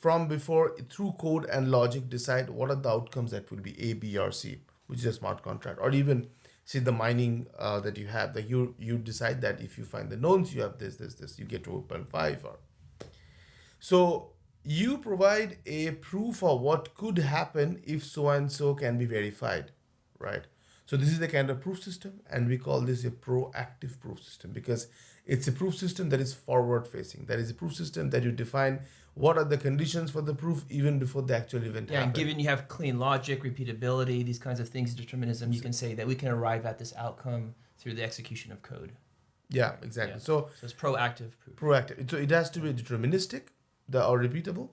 from before through code and logic decide what are the outcomes that will be a b or c which is a smart contract or even see the mining uh, that you have that you you decide that if you find the nodes you have this this this you get to open five or. So you provide a proof of what could happen if so and so can be verified right so this is the kind of proof system, and we call this a proactive proof system because it's a proof system that is forward facing. That is a proof system that you define what are the conditions for the proof even before the actual event Yeah, and given you have clean logic, repeatability, these kinds of things, determinism, you can say that we can arrive at this outcome through the execution of code. yeah, exactly. Yeah. So So it's proactive proof. proactive. So it has to be deterministic, the or repeatable,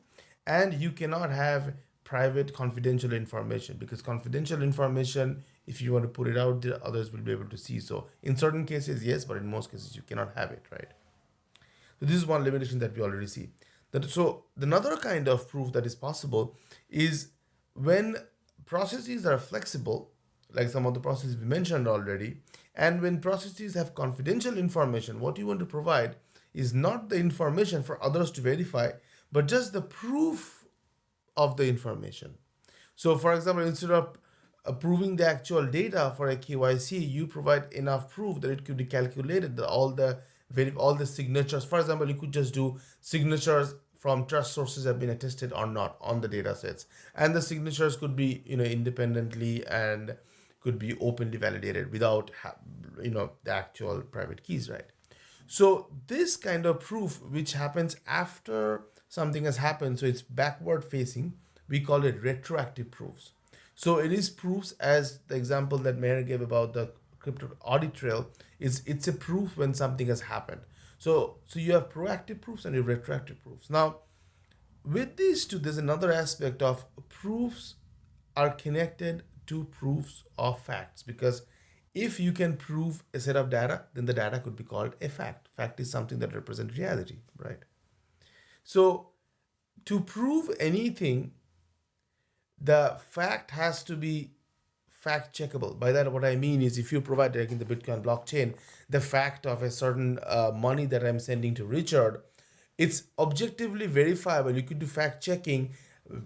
and you cannot have private confidential information because confidential information if you want to put it out there others will be able to see. So in certain cases yes but in most cases you cannot have it right? So this is one limitation that we already see. That so another kind of proof that is possible is when processes are flexible like some of the processes we mentioned already and when processes have confidential information what you want to provide is not the information for others to verify but just the proof of the information. So, for example, instead of approving the actual data for a KYC, you provide enough proof that it could be calculated that all the all the signatures. For example, you could just do signatures from trust sources have been attested or not on the data sets, and the signatures could be you know independently and could be openly validated without you know the actual private keys, right? So this kind of proof, which happens after something has happened, so it's backward facing, we call it retroactive proofs. So it is proofs as the example that Meher gave about the crypto audit trail is it's a proof when something has happened. So so you have proactive proofs and you have retroactive proofs. Now with these two, there's another aspect of proofs are connected to proofs of facts because if you can prove a set of data, then the data could be called a fact. Fact is something that represents reality, right? So to prove anything, the fact has to be fact checkable. By that, what I mean is if you provide, like in the Bitcoin blockchain, the fact of a certain uh, money that I'm sending to Richard, it's objectively verifiable. You could do fact checking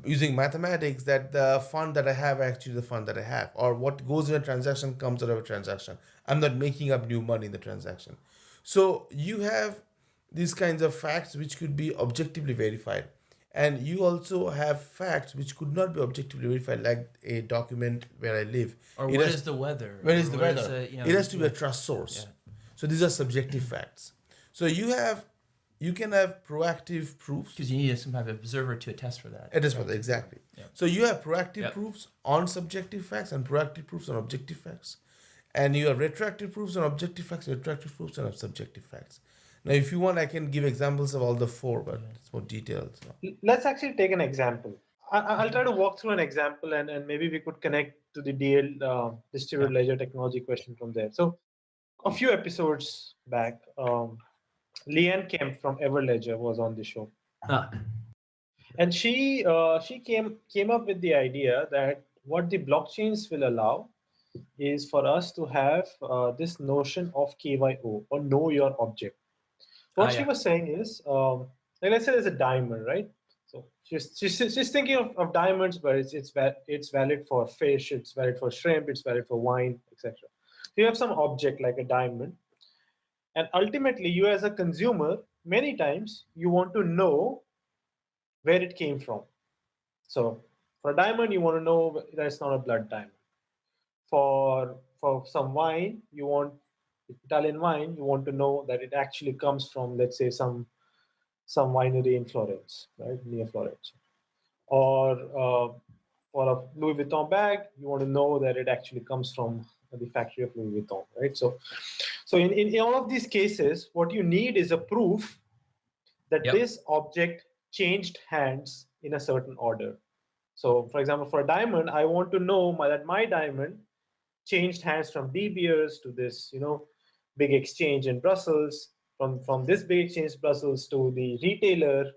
using mathematics that the fund that I have actually the fund that I have, or what goes in a transaction comes out of a transaction. I'm not making up new money in the transaction. So you have these kinds of facts which could be objectively verified. And you also have facts which could not be objectively verified, like a document where I live. Or what has- is the weather? where is the weather? the, you know, it has to be a trust source. Yeah. So these are subjective facts. So you have, you can have proactive proofs. Because you need some type of observer to attest for that. It is for the, exactly. Yeah. So you have proactive Yep. proofs on subjective facts and proactive proofs on objective facts, and you have retroactive proofs on objective facts, retroactive proofs on subjective facts. Now, if you want, I can give examples of all the four, but it's more detailed. So. Let's actually take an example. I, I- I'll try to walk through an example and, and maybe we could connect to the DL uh, distributed ledger technology question from there. So, a few episodes back, um, Leanne Kemp from Everledger was on the show. Ah, and she uh, she came came up with the idea that what the blockchains will allow is for us to have uh, this notion of KYO or know your object. What Ah, she yeah. was saying is, um, like let's say there's a diamond, right? So she's she's, she's thinking of, of diamonds, but it's it's it's valid for fish, it's valid for shrimp, it's valid for wine, etc. So you have some object like a diamond, and ultimately you as a consumer, many times you want to know where it came from. So for a diamond, you want to know that it's not a blood diamond. For for some wine, you want Italian wine, you want to know that it actually comes from, let's say, some some winery in Florence, right near Florence. Or uh, for a Louis Vuitton bag, you want to know that it actually comes from the factory of Louis Vuitton, right? So, so in, in, in all of these cases, what you need is a proof that Yep. this object changed hands in a certain order. So, for example, for a diamond, I want to know my, that my diamond changed hands from De Beers to this, you know, big exchange in Brussels, from from this big exchange Brussels to the retailer,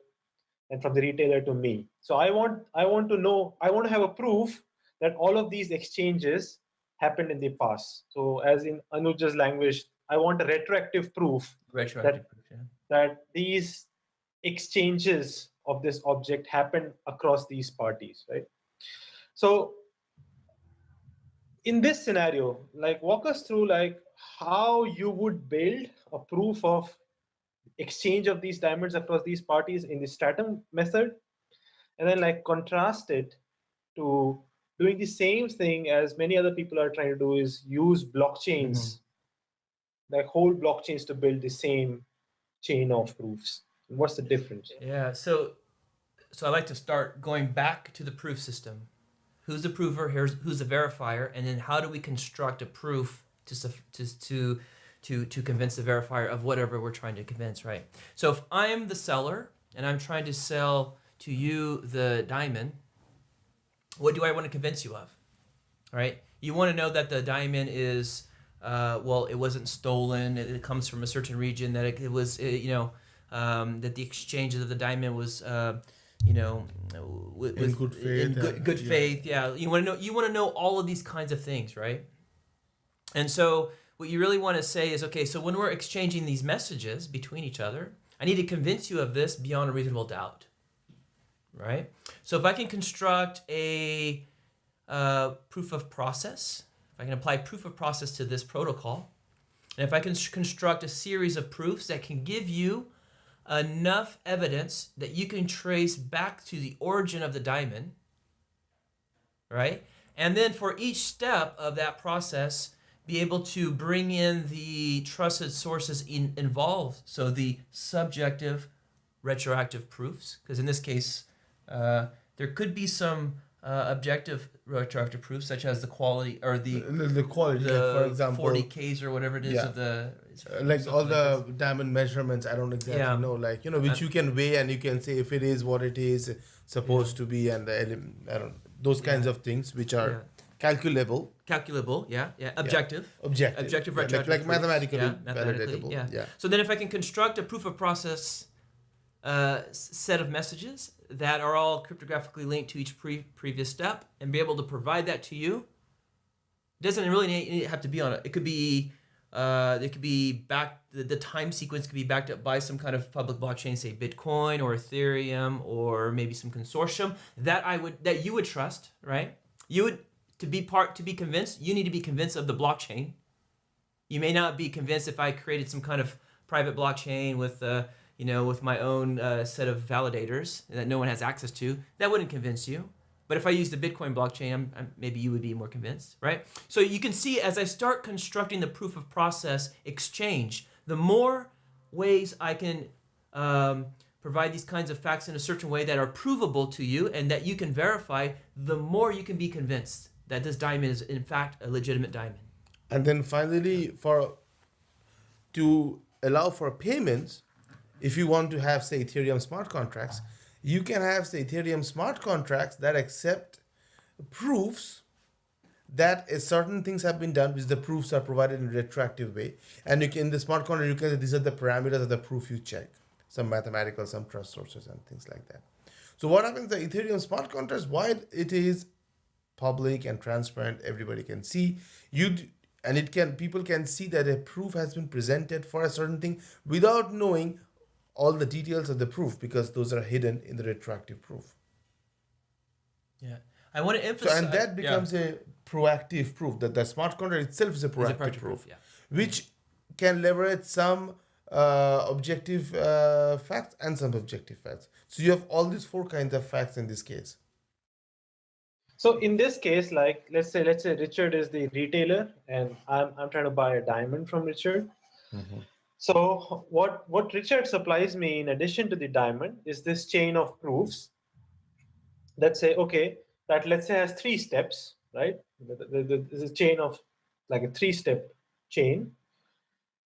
and from the retailer to me. So I want I want to know I want to have a proof that all of these exchanges happened in the past. So as in Anuja's language, I want a retroactive proof retroactive proof, yeah. that these exchanges of this object happen across these parties, right? So in this scenario, like walk us through like how you would build a proof of exchange of these diamonds across these parties in the Stratumn method, and then like contrast it to doing the same thing as many other people are trying to do is use blockchains, mm-hmm. like whole blockchains to build the same chain of proofs. What's the difference? Yeah. So, so I like to start going back to the proof system. Who's the prover? Here's who's the verifier, and then how do we construct a proof to to to to to convince the verifier of whatever we're trying to convince, right? So if I'm the seller and I'm trying to sell to you the diamond, what do I want to convince you of? Right? You want to know that the diamond is uh, well, it wasn't stolen. It, it comes from a certain region. That it, it was, uh you know, um, that the exchange of the diamond was, uh, you know, with, In good faith, In good, good yeah. faith. Yeah. You want to know. You want to know all of these kinds of things, right? And so, what you really want to say is, okay, so when we're exchanging these messages between each other, I need to convince you of this beyond a reasonable doubt, right? So if I can construct a uh, proof of process, if I can apply proof of process to this protocol, and if I can construct a series of proofs that can give you enough evidence that you can trace back to the origin of the diamond, right? And then for each step of that process, be able to bring in the trusted sources in, involved. So the subjective retroactive proofs, because in this case, uh, there could be some uh, objective retroactive proofs, such as the quality or the The, the quality, the like for example, 40Ks or whatever it is Yeah. of the. uh, like all like the diamond measurements, I don't exactly Yeah. know, like you know, which Uh, you can weigh and you can say if it is what it is supposed to be, and the I don't those kinds Yeah. of things which are Yeah. Calculable, calculable, yeah, yeah, objective. objective, Objective yeah, like, like mathematically Yeah, mathematically, validatable. yeah. yeah. So then, if I can construct a proof of process uh, set of messages that are all cryptographically linked to each pre- previous step, and be able to provide that to you, it doesn't really have to be on it. It could be Uh, it could be back the, the time sequence could be backed up by some kind of public blockchain, say Bitcoin or Ethereum or maybe some consortium that I would that you would trust, right? You would to be part to be convinced, you need to be convinced of the blockchain. You may not be convinced if I created some kind of private blockchain with uh, you know with my own uh, set of validators that no one has access to. That wouldn't convince you. But if I use the Bitcoin blockchain, I'm, I'm, maybe you would be more convinced, right? So you can see as I start constructing the proof of process exchange, the more ways I can um, provide these kinds of facts in a certain way that are provable to you and that you can verify, the more you can be convinced that this diamond is in fact a legitimate diamond. And then finally, for to allow for payments, if you want to have say Ethereum smart contracts, you can have say Ethereum smart contracts that accept proofs that a certain things have been done, which the proofs are provided in a retroactive way. And you can in the smart contract, you can say these are the parameters of the proof you check, some mathematical, some trust sources, and things like that. So what happens the Ethereum smart contracts, while it is public and transparent, everybody can see you. And it can people can see that a proof has been presented for a certain thing without knowing all the details of the proof because those are hidden in the retroactive proof. Yeah. I want to emphasize. So and that yeah. becomes a proactive proof that the smart contract itself is a It's a proactive, proactive proof, yeah. which can leverage some uh, objective uh, facts and some objective facts. So you have all these four kinds of facts in this case. So in this case, like let's say let's say Richard is the retailer and I'm I'm trying to buy a diamond from Richard. So what what Richard supplies me in addition to the diamond is this chain of proofs that say okay that let's say has three steps, right? The- the- the- There's a chain of like a three-step chain,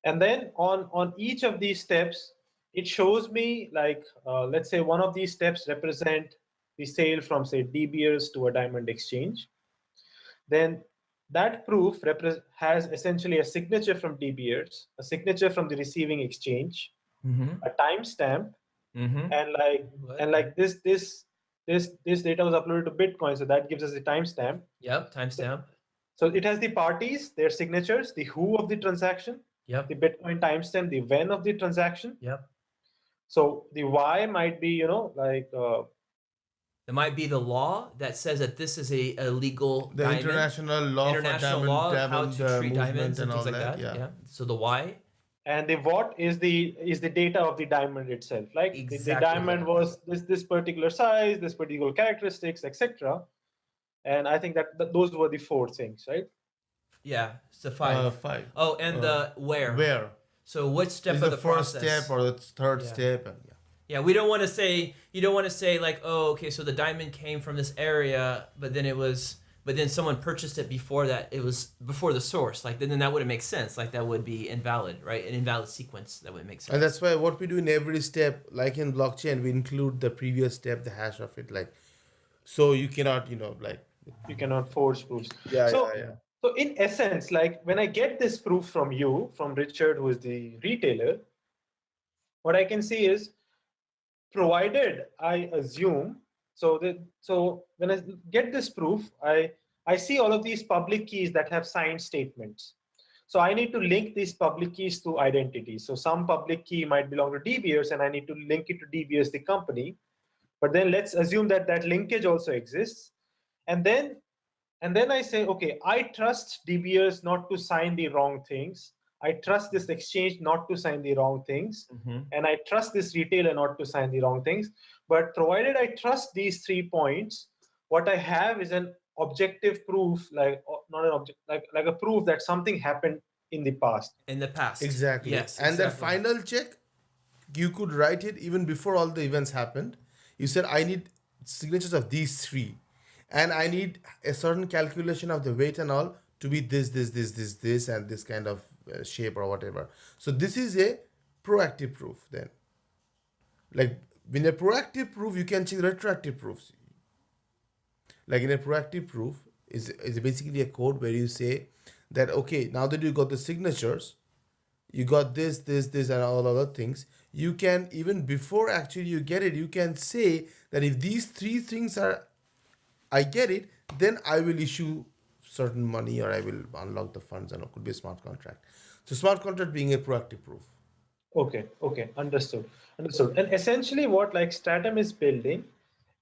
and then on on each of these steps, it shows me like uh, let's say one of these steps represent the sale from say De Beers to a diamond exchange. Then that proof has essentially a signature from De Beers, a signature from the receiving exchange, Mm-hmm. a timestamp, Mm-hmm. and like and like this this this this data was uploaded to Bitcoin, so that gives us the timestamp. Yep. Timestamp. So it has the parties, their signatures, the who of the transaction, Yep. the Bitcoin timestamp, the when of the transaction. Yep. So the why might be, you know, like uh, There might be the law that says that this is a, a legal The diamond. international law international for diamond, law of how to uh, treat movement diamonds and and all things like that. that. Yeah. Yeah. So the why. and the what is the is the data of the diamond itself like the- the, diamond was this this particular size this particular characteristics etc and i think that, that those were the four things right Yeah. It's the five. Uh, five. oh, and uh, the where. Where? So what step Is of the, the, first process? step or the third Yeah. step? And, yeah. Yeah, we don't want to say you don't want to say like, oh, okay, so the diamond came from this area, but then it was, but then someone purchased it before that. It was before the source. Like then, then that wouldn't make sense. Like that would be invalid, right? An invalid sequence that wouldn't make sense. And that's why what we do in every step, like in blockchain, we include the previous step, the hash of it. Like, so you cannot, you know, like, you cannot forge proofs yeah, So- yeah, yeah. so in essence like when i get this proof from you from richard who is the retailer what i can see is provided i assume so that so when i get this proof i i see all of these public keys that have signed statements. So i need to link these public keys to identities so some public key might belong to Beers and i need to link it to Beers the company. But then let's assume that that linkage also exists. And then and then i say okay i trust Beers not to sign the wrong things i trust this exchange not to sign the wrong things Mhm. and i trust this retailer not to sign the wrong things but provided i trust these three points what i have is an objective proof like not an object like like a proof that something happened in the past In the past. Exactly. Yes. And that exactly. final check, you could write it even before all the events happened. You said, I need signatures of these three. And I need a certain calculation of the weight and all to be this, this, this, this, this, and this kind of Uh, shape or whatever. So this is a proactive proof then. Like in a proactive proof, you can check retroactive proofs. Like in a proactive proof, is is basically a code where you say that okay, now that you got the signatures, you got this, this, this, and all other things. You can even before actually you get it, you can say that if these three things are, I get it, then I will issue certain money or I will unlock the funds and it could be a smart contract. So smart contract being a proactive proof. Okay, okay, understood, understood. And essentially, what like Stratumn is building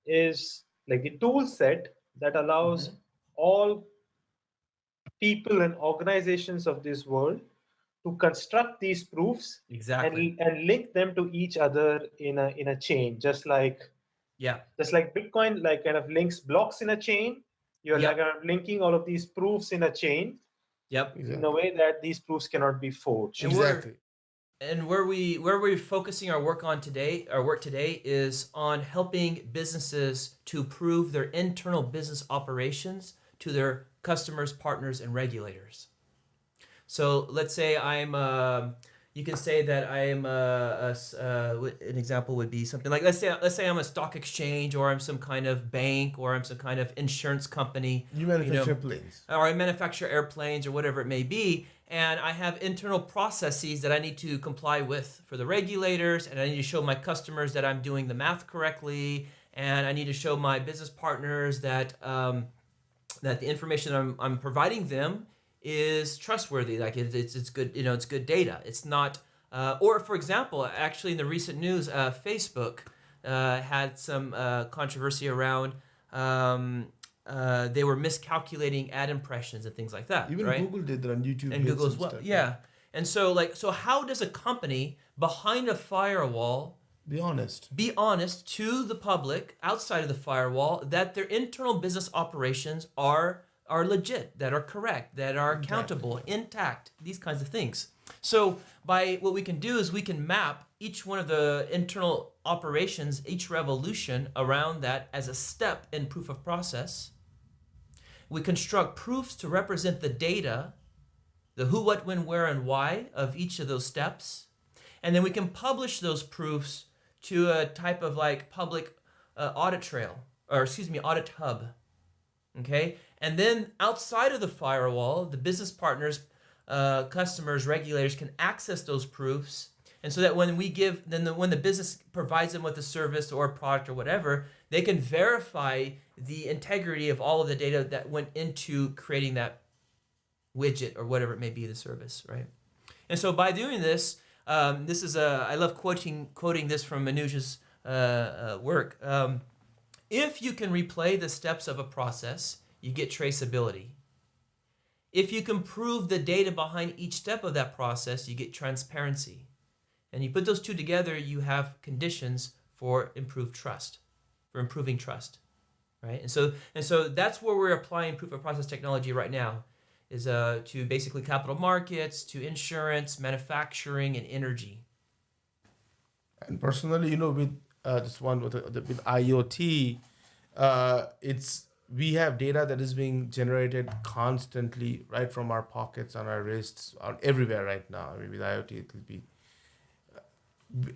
is like the tool set that allows Mm-hmm. all people and organizations of this world to construct these proofs Exactly. and, and link them to each other in a in a chain, just like Yeah. just like Bitcoin, like kind of links blocks in a chain. You're like linking all of these proofs in a chain Yep. in a way that these proofs cannot be forged. And Exactly. and where we where we're focusing our work on today our work today is on helping businesses to prove their internal business operations to their customers partners and regulators so let's say i'm uh, you can say that i am a, a uh, an example would be something like let's say let's say i'm a stock exchange or i'm some kind of bank or i'm some kind of insurance company You manufacture know, planes. or I manufacture airplanes or whatever it may be, and I have internal processes that I need to comply with for the regulators, and I need to show my customers that I'm doing the math correctly, and I need to show my business partners that um, that the information I'm, I'm providing them is trustworthy. Like it, it's it's good, you know, it's good data. It's not. Uh, or for example, actually in the recent news, uh, Facebook uh, had some uh, controversy around. Um, uh, they were miscalculating ad impressions and things like that. Even right? Google did that on YouTube. and Google as well. stuff, Yeah. And so like so how does a company behind a firewall Be honest. be honest to the public outside of the firewall that their internal business operations are are legit, that are correct, that are accountable, intact, these kinds of things. So by what we can do is we can map each one of the internal operations, each revolution around that as a step in proof of process. We construct proofs to represent the data, the who, what, when, where, and why of each of those steps. And then we can publish those proofs to a type of like public uh, audit trail, or excuse me, audit hub. Okay. And then outside of the firewall, the business partners, uh, customers, regulators can access those proofs. And so that when we give, then the, when the business provides them with a service or a product or whatever, they can verify the integrity of all of the data that went into creating that widget or whatever it may be, the service, right? And so by doing this, um, this is a, I love quoting quoting this from Anuj's uh, uh, work. Um, if you can replay the steps of a process, you get traceability. If you can prove the data behind each step of that process, you get transparency. And you put those two together, you have conditions for improved trust, for improving trust, right? And so and so that's where we're applying proof of process technology right now, is uh, to basically capital markets, to insurance, manufacturing, and energy. And personally, you know, with uh, this one with, the, with IoT, uh, it's we have data that is being generated constantly right from our pockets, on our wrists, on everywhere right now. I mean, with IoT, it will be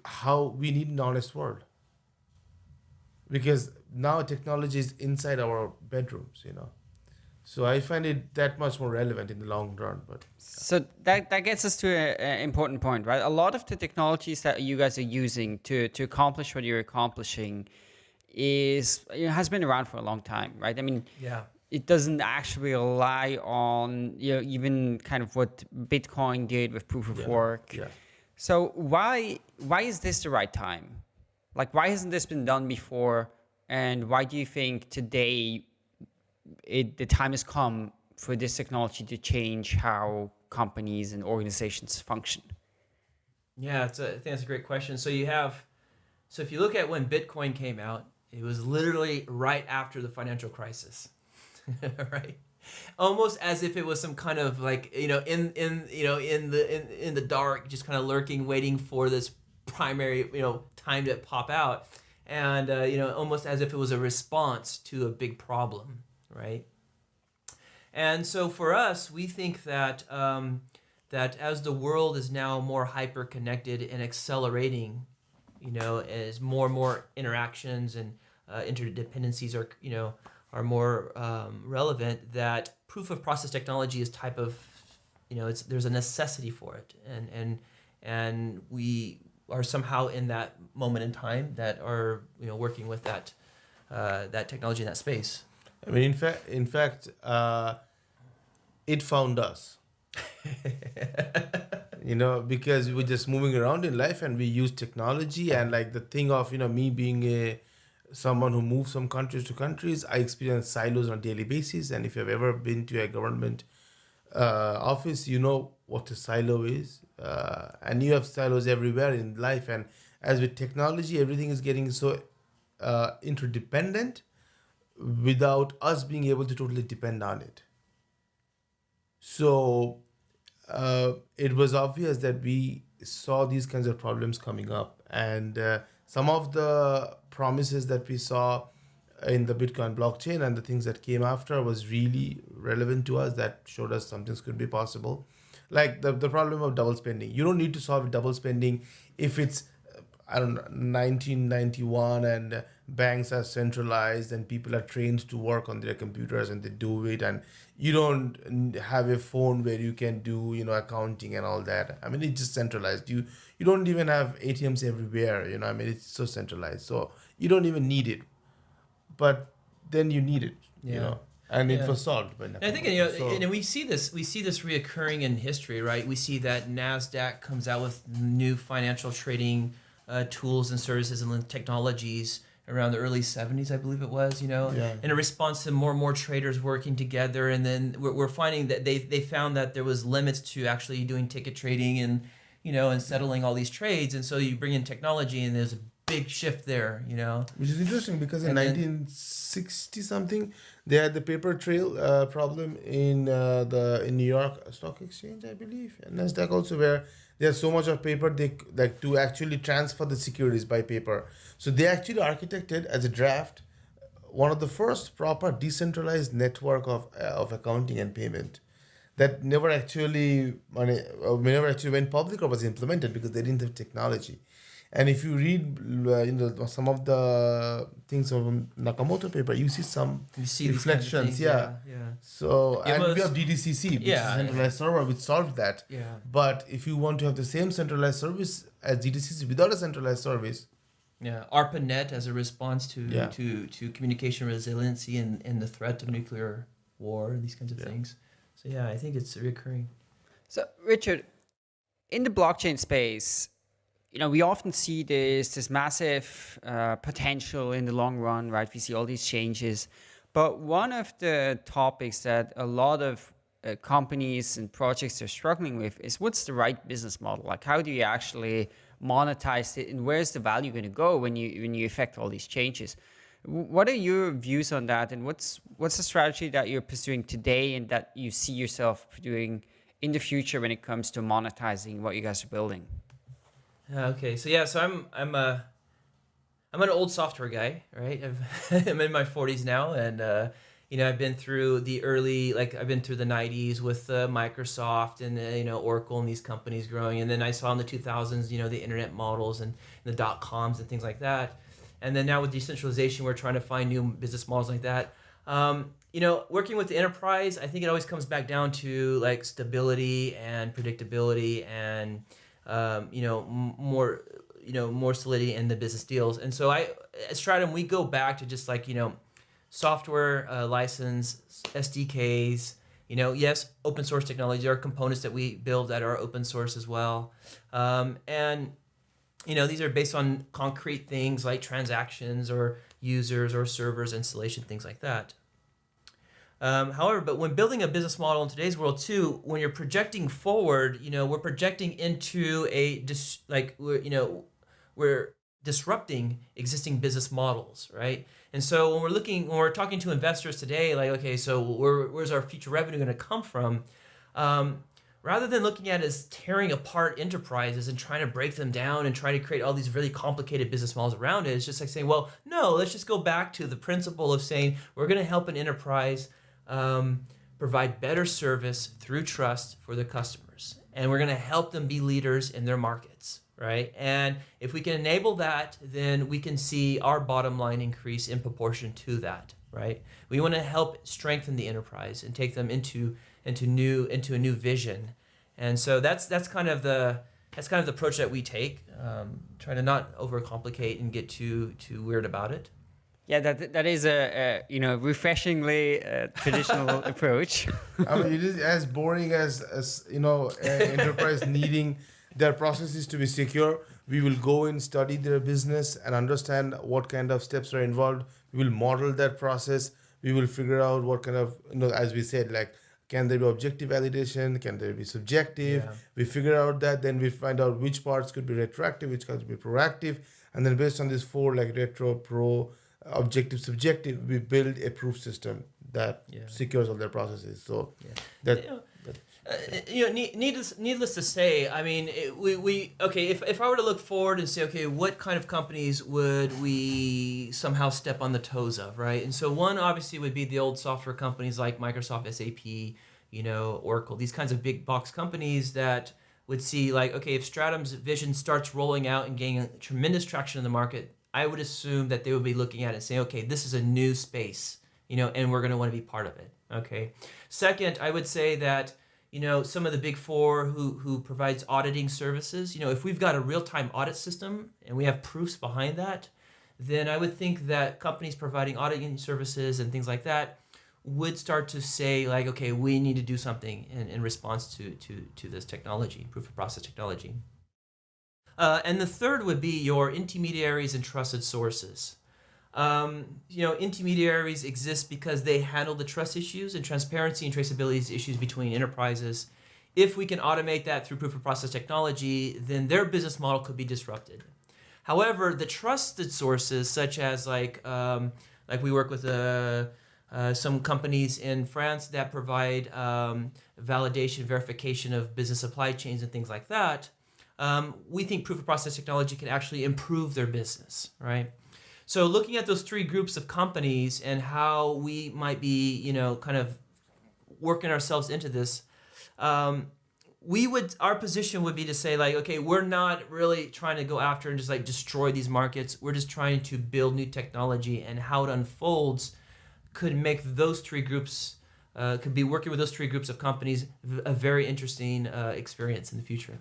how we need an honest world because now technology is inside our bedrooms, you know. So I find it that much more relevant in the long run. But So that, that gets us to an important point, right? A lot of the technologies that you guys are using to, to accomplish what you're accomplishing is know, has been around for a long time, right? I mean, Yeah. it doesn't actually rely on you know even kind of what Bitcoin did with proof of work. yeah. So why why is this the right time? Like why hasn't this been done before? And why do you think today it the time has come for this technology to change how companies and organizations function? Yeah, it's a, I think that's a great question. So you have, so if you look at when Bitcoin came out, it was literally right after the financial crisis, [laughs] right? Almost as if it was some kind of like you know in in you know in the in, in the dark, just kind of lurking, waiting for this primary you know time to pop out, and uh, you know almost as if it was a response to a big problem, right? And so for us, we think that um, that as the world is now more hyper connected and accelerating, you know, as more and more interactions and uh, interdependencies are, you know, are more um, relevant, that proof of process technology is type of, you know, it's there's a necessity for it, and and and we are somehow in that moment in time that are you know working with that uh, that technology in that space. I mean, in fact, in fact, uh, it found us. [laughs] you know because we're just moving around in life and we use technology and like the thing of you know me being a someone who moves from countries to countries i experience silos on a daily basis. And if you've ever been to a government uh, office you know what a silo is. Uh, and you have silos everywhere in life. And as with technology everything is getting so uh, interdependent without us being able to totally depend on it. So uh, it was obvious that we saw these kinds of problems coming up. And uh, some of the promises that we saw in the bitcoin blockchain and the things that came after was really relevant to us that showed us some things could be possible. Like the, the problem of double spending. You don't need to solve double spending if it's i don't know 1991 and banks are centralized and people are trained to work on their computers and they do it and you don't have a phone where you can do you know accounting and all that i mean it's just centralized you you don't even have atms everywhere you know i mean it's so centralized so you don't even need it but then you need it you Yeah. know and Yeah. it was solved by And I think you know, So- and we see this we see this reoccurring in history, right? We see that Nasdaq comes out with new financial trading uh, tools and services and technologies around the early 70s, I believe it was, you know, Yeah. in a response to more and more traders working together. And then we're, we're finding that they, they found that there was limits to actually doing ticket trading and, you know, and settling all these trades. And so you bring in technology and there's a big shift there, you know. which is interesting because in 1960 something they had the paper trail uh, problem in uh, the in New York Stock Exchange, I believe, and Nasdaq also, where there's so much of paper they like to actually transfer the securities by paper. So they actually architected as a draft one of the first proper decentralized network of uh, of accounting and payment that never actually money uh, never actually went public or was implemented because they didn't have technology. And if you read, uh, you know, some of the things from Nakamoto paper, you see some You see these kinds of reflections. things, yeah. yeah. So It and we have DTCC, which Yeah. is a centralized server, which solved that. Yeah. But if you want to have the same centralized service as DTCC without a centralized service, Yeah, ARPANET as a response to Yeah. to, to communication resiliency and, and the threat of nuclear war and these kinds of Yeah. things. So yeah, I think it's recurring. So, Richard, in the blockchain space, you know, we often see this this massive uh, potential in the long run, right? We see all these changes, but one of the topics that a lot of uh, companies and projects are struggling with is what's the right business model? Like, how do you actually monetize it, and where's the value going to go when you when you affect all these changes? What are your views on that, and what's what's the strategy that you're pursuing today, and that you see yourself doing in the future when it comes to monetizing what you guys are building? Uh, Okay, so yeah, so I'm I'm a I'm an old software guy, right? [laughs] I'm in my 40s now, and uh, you know I've been through the early like I've been through the 90s with uh, Microsoft and uh, you know Oracle and these companies growing, and then I saw in the 2000s you know the internet models and the dot coms and things like that, and then now with decentralization we're trying to find new business models like that. Um, you know, working with the enterprise, I think it always comes back down to like stability and predictability and um, you know more you know more solidity in the business deals. And so i at Stratumn we go back to just like you know software uh, license sdks you know yes open source technology. There are components that we build that are open source as well. Um, and you know these are based on concrete things like transactions or users or servers installation things like that um, however, but when building a business model in today's world too, when you're projecting forward, you know, we're projecting into a dis- like you know, we're disrupting existing business models, right? And so when we're looking, when we're talking to investors today, like okay, so where, where's our future revenue going to come from? Um, rather than looking at as tearing apart enterprises and trying to break them down and trying to create all these really complicated business models around it, it's just like saying, well, no, let's just go back to the principle of saying we're going to help an enterprise um, provide better service through trust for the customers. And we're going to help them be leaders in their markets, right? And if we can enable that, then we can see our bottom line increase in proportion to that, right? We want to help strengthen the enterprise and take them into into new into a new vision. And so that's that's kind of the that's kind of the approach that we take, um, trying to not overcomplicate and get too too weird about it. Yeah, that that is a, a you know refreshingly uh, traditional [laughs] approach. I mean, it is as boring as as you know, an enterprise [laughs] needing their processes to be secure. We will go and study their business and understand what kind of steps are involved. We will model that process. We will figure out what kind of you know, as we said, like can there be objective validation? Can there be subjective? Yeah. We figure out that, then we find out which parts could be retroactive, which could be proactive, and then based on these four like retro, pro, objective, subjective, we build a proof system that Yeah. secures all their processes. So Yeah. that You know, uh, you know, needless, needless to say, I mean, it, we, we okay. If, if I were to look forward and say, okay, what kind of companies would we somehow step on the toes of, right? And so one obviously would be the old software companies like Microsoft, SAP, you know, Oracle, these kinds of big box companies that would see like, okay, if Stratumn's vision starts rolling out and gaining tremendous traction in the market, I would assume that they would be looking at it and saying, okay, this is a new space, you know, and we're going to want to be part of it. Okay. Second, I would say that you know some of the big four who who provides auditing services you know if we've got a real-time audit system and we have proofs behind that then i would think that companies providing auditing services and things like that would start to say like okay we need to do something in, in response to to to this technology proof of process technology uh, and the third would be your intermediaries and trusted sources um, you know, intermediaries exist because they handle the trust issues and transparency and traceability issues between enterprises. If we can automate that through proof of process technology, then their business model could be disrupted. However, the trusted sources, such as like um, like we work with uh, uh, some companies in France that provide um, validation, verification of business supply chains and things like that, um, we think proof of process technology can actually improve their business, right? So looking at those three groups of companies and how we might be, you know, kind of working ourselves into this, um, we would our position would be to say like, okay, we're not really trying to go after and just like destroy these markets. We're just trying to build new technology and how it unfolds could make those three groups uh, could be working with those three groups of companies a very interesting uh, experience in the future.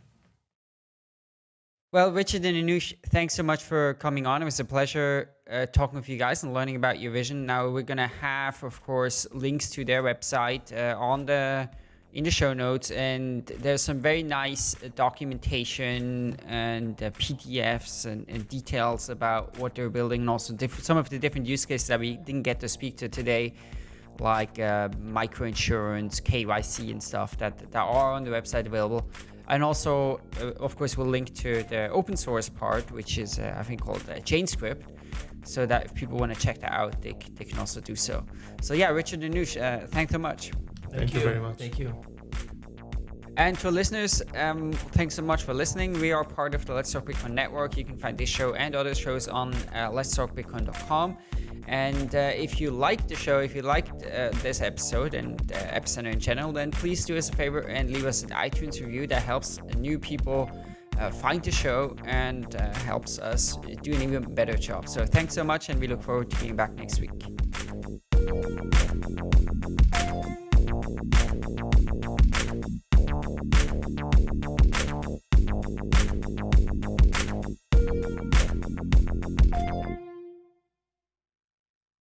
Well, Richard and Anuj, thanks so much for coming on. It was a pleasure uh, talking with you guys and learning about your vision. Now we're gonna have, of course, links to their website uh, on the in the show notes, and there's some very nice uh, documentation and uh, PDFs and, and, details about what they're building, and also some of the different use cases that we didn't get to speak to today, like uh, microinsurance, KYC, and stuff that that are on the website available and also uh, of course we'll link to the open source part which is uh, i think called uh, chainscript so that if people want to check that out they, they can also do so so yeah richard and Anuj, uh, thanks so much thank, thank you. you very much thank you and for listeners, um, thanks so much for listening. We are part of the Let's Talk Bitcoin network. You can find this show and other shows on uh, letstalkbitcoin.com. And uh, if you liked the show, if you liked uh, this episode and uh, Epicenter in general, then please do us a favor and leave us an iTunes review that helps new people uh, find the show and uh, helps us do an even better job. So thanks so much, and we look forward to being back next week.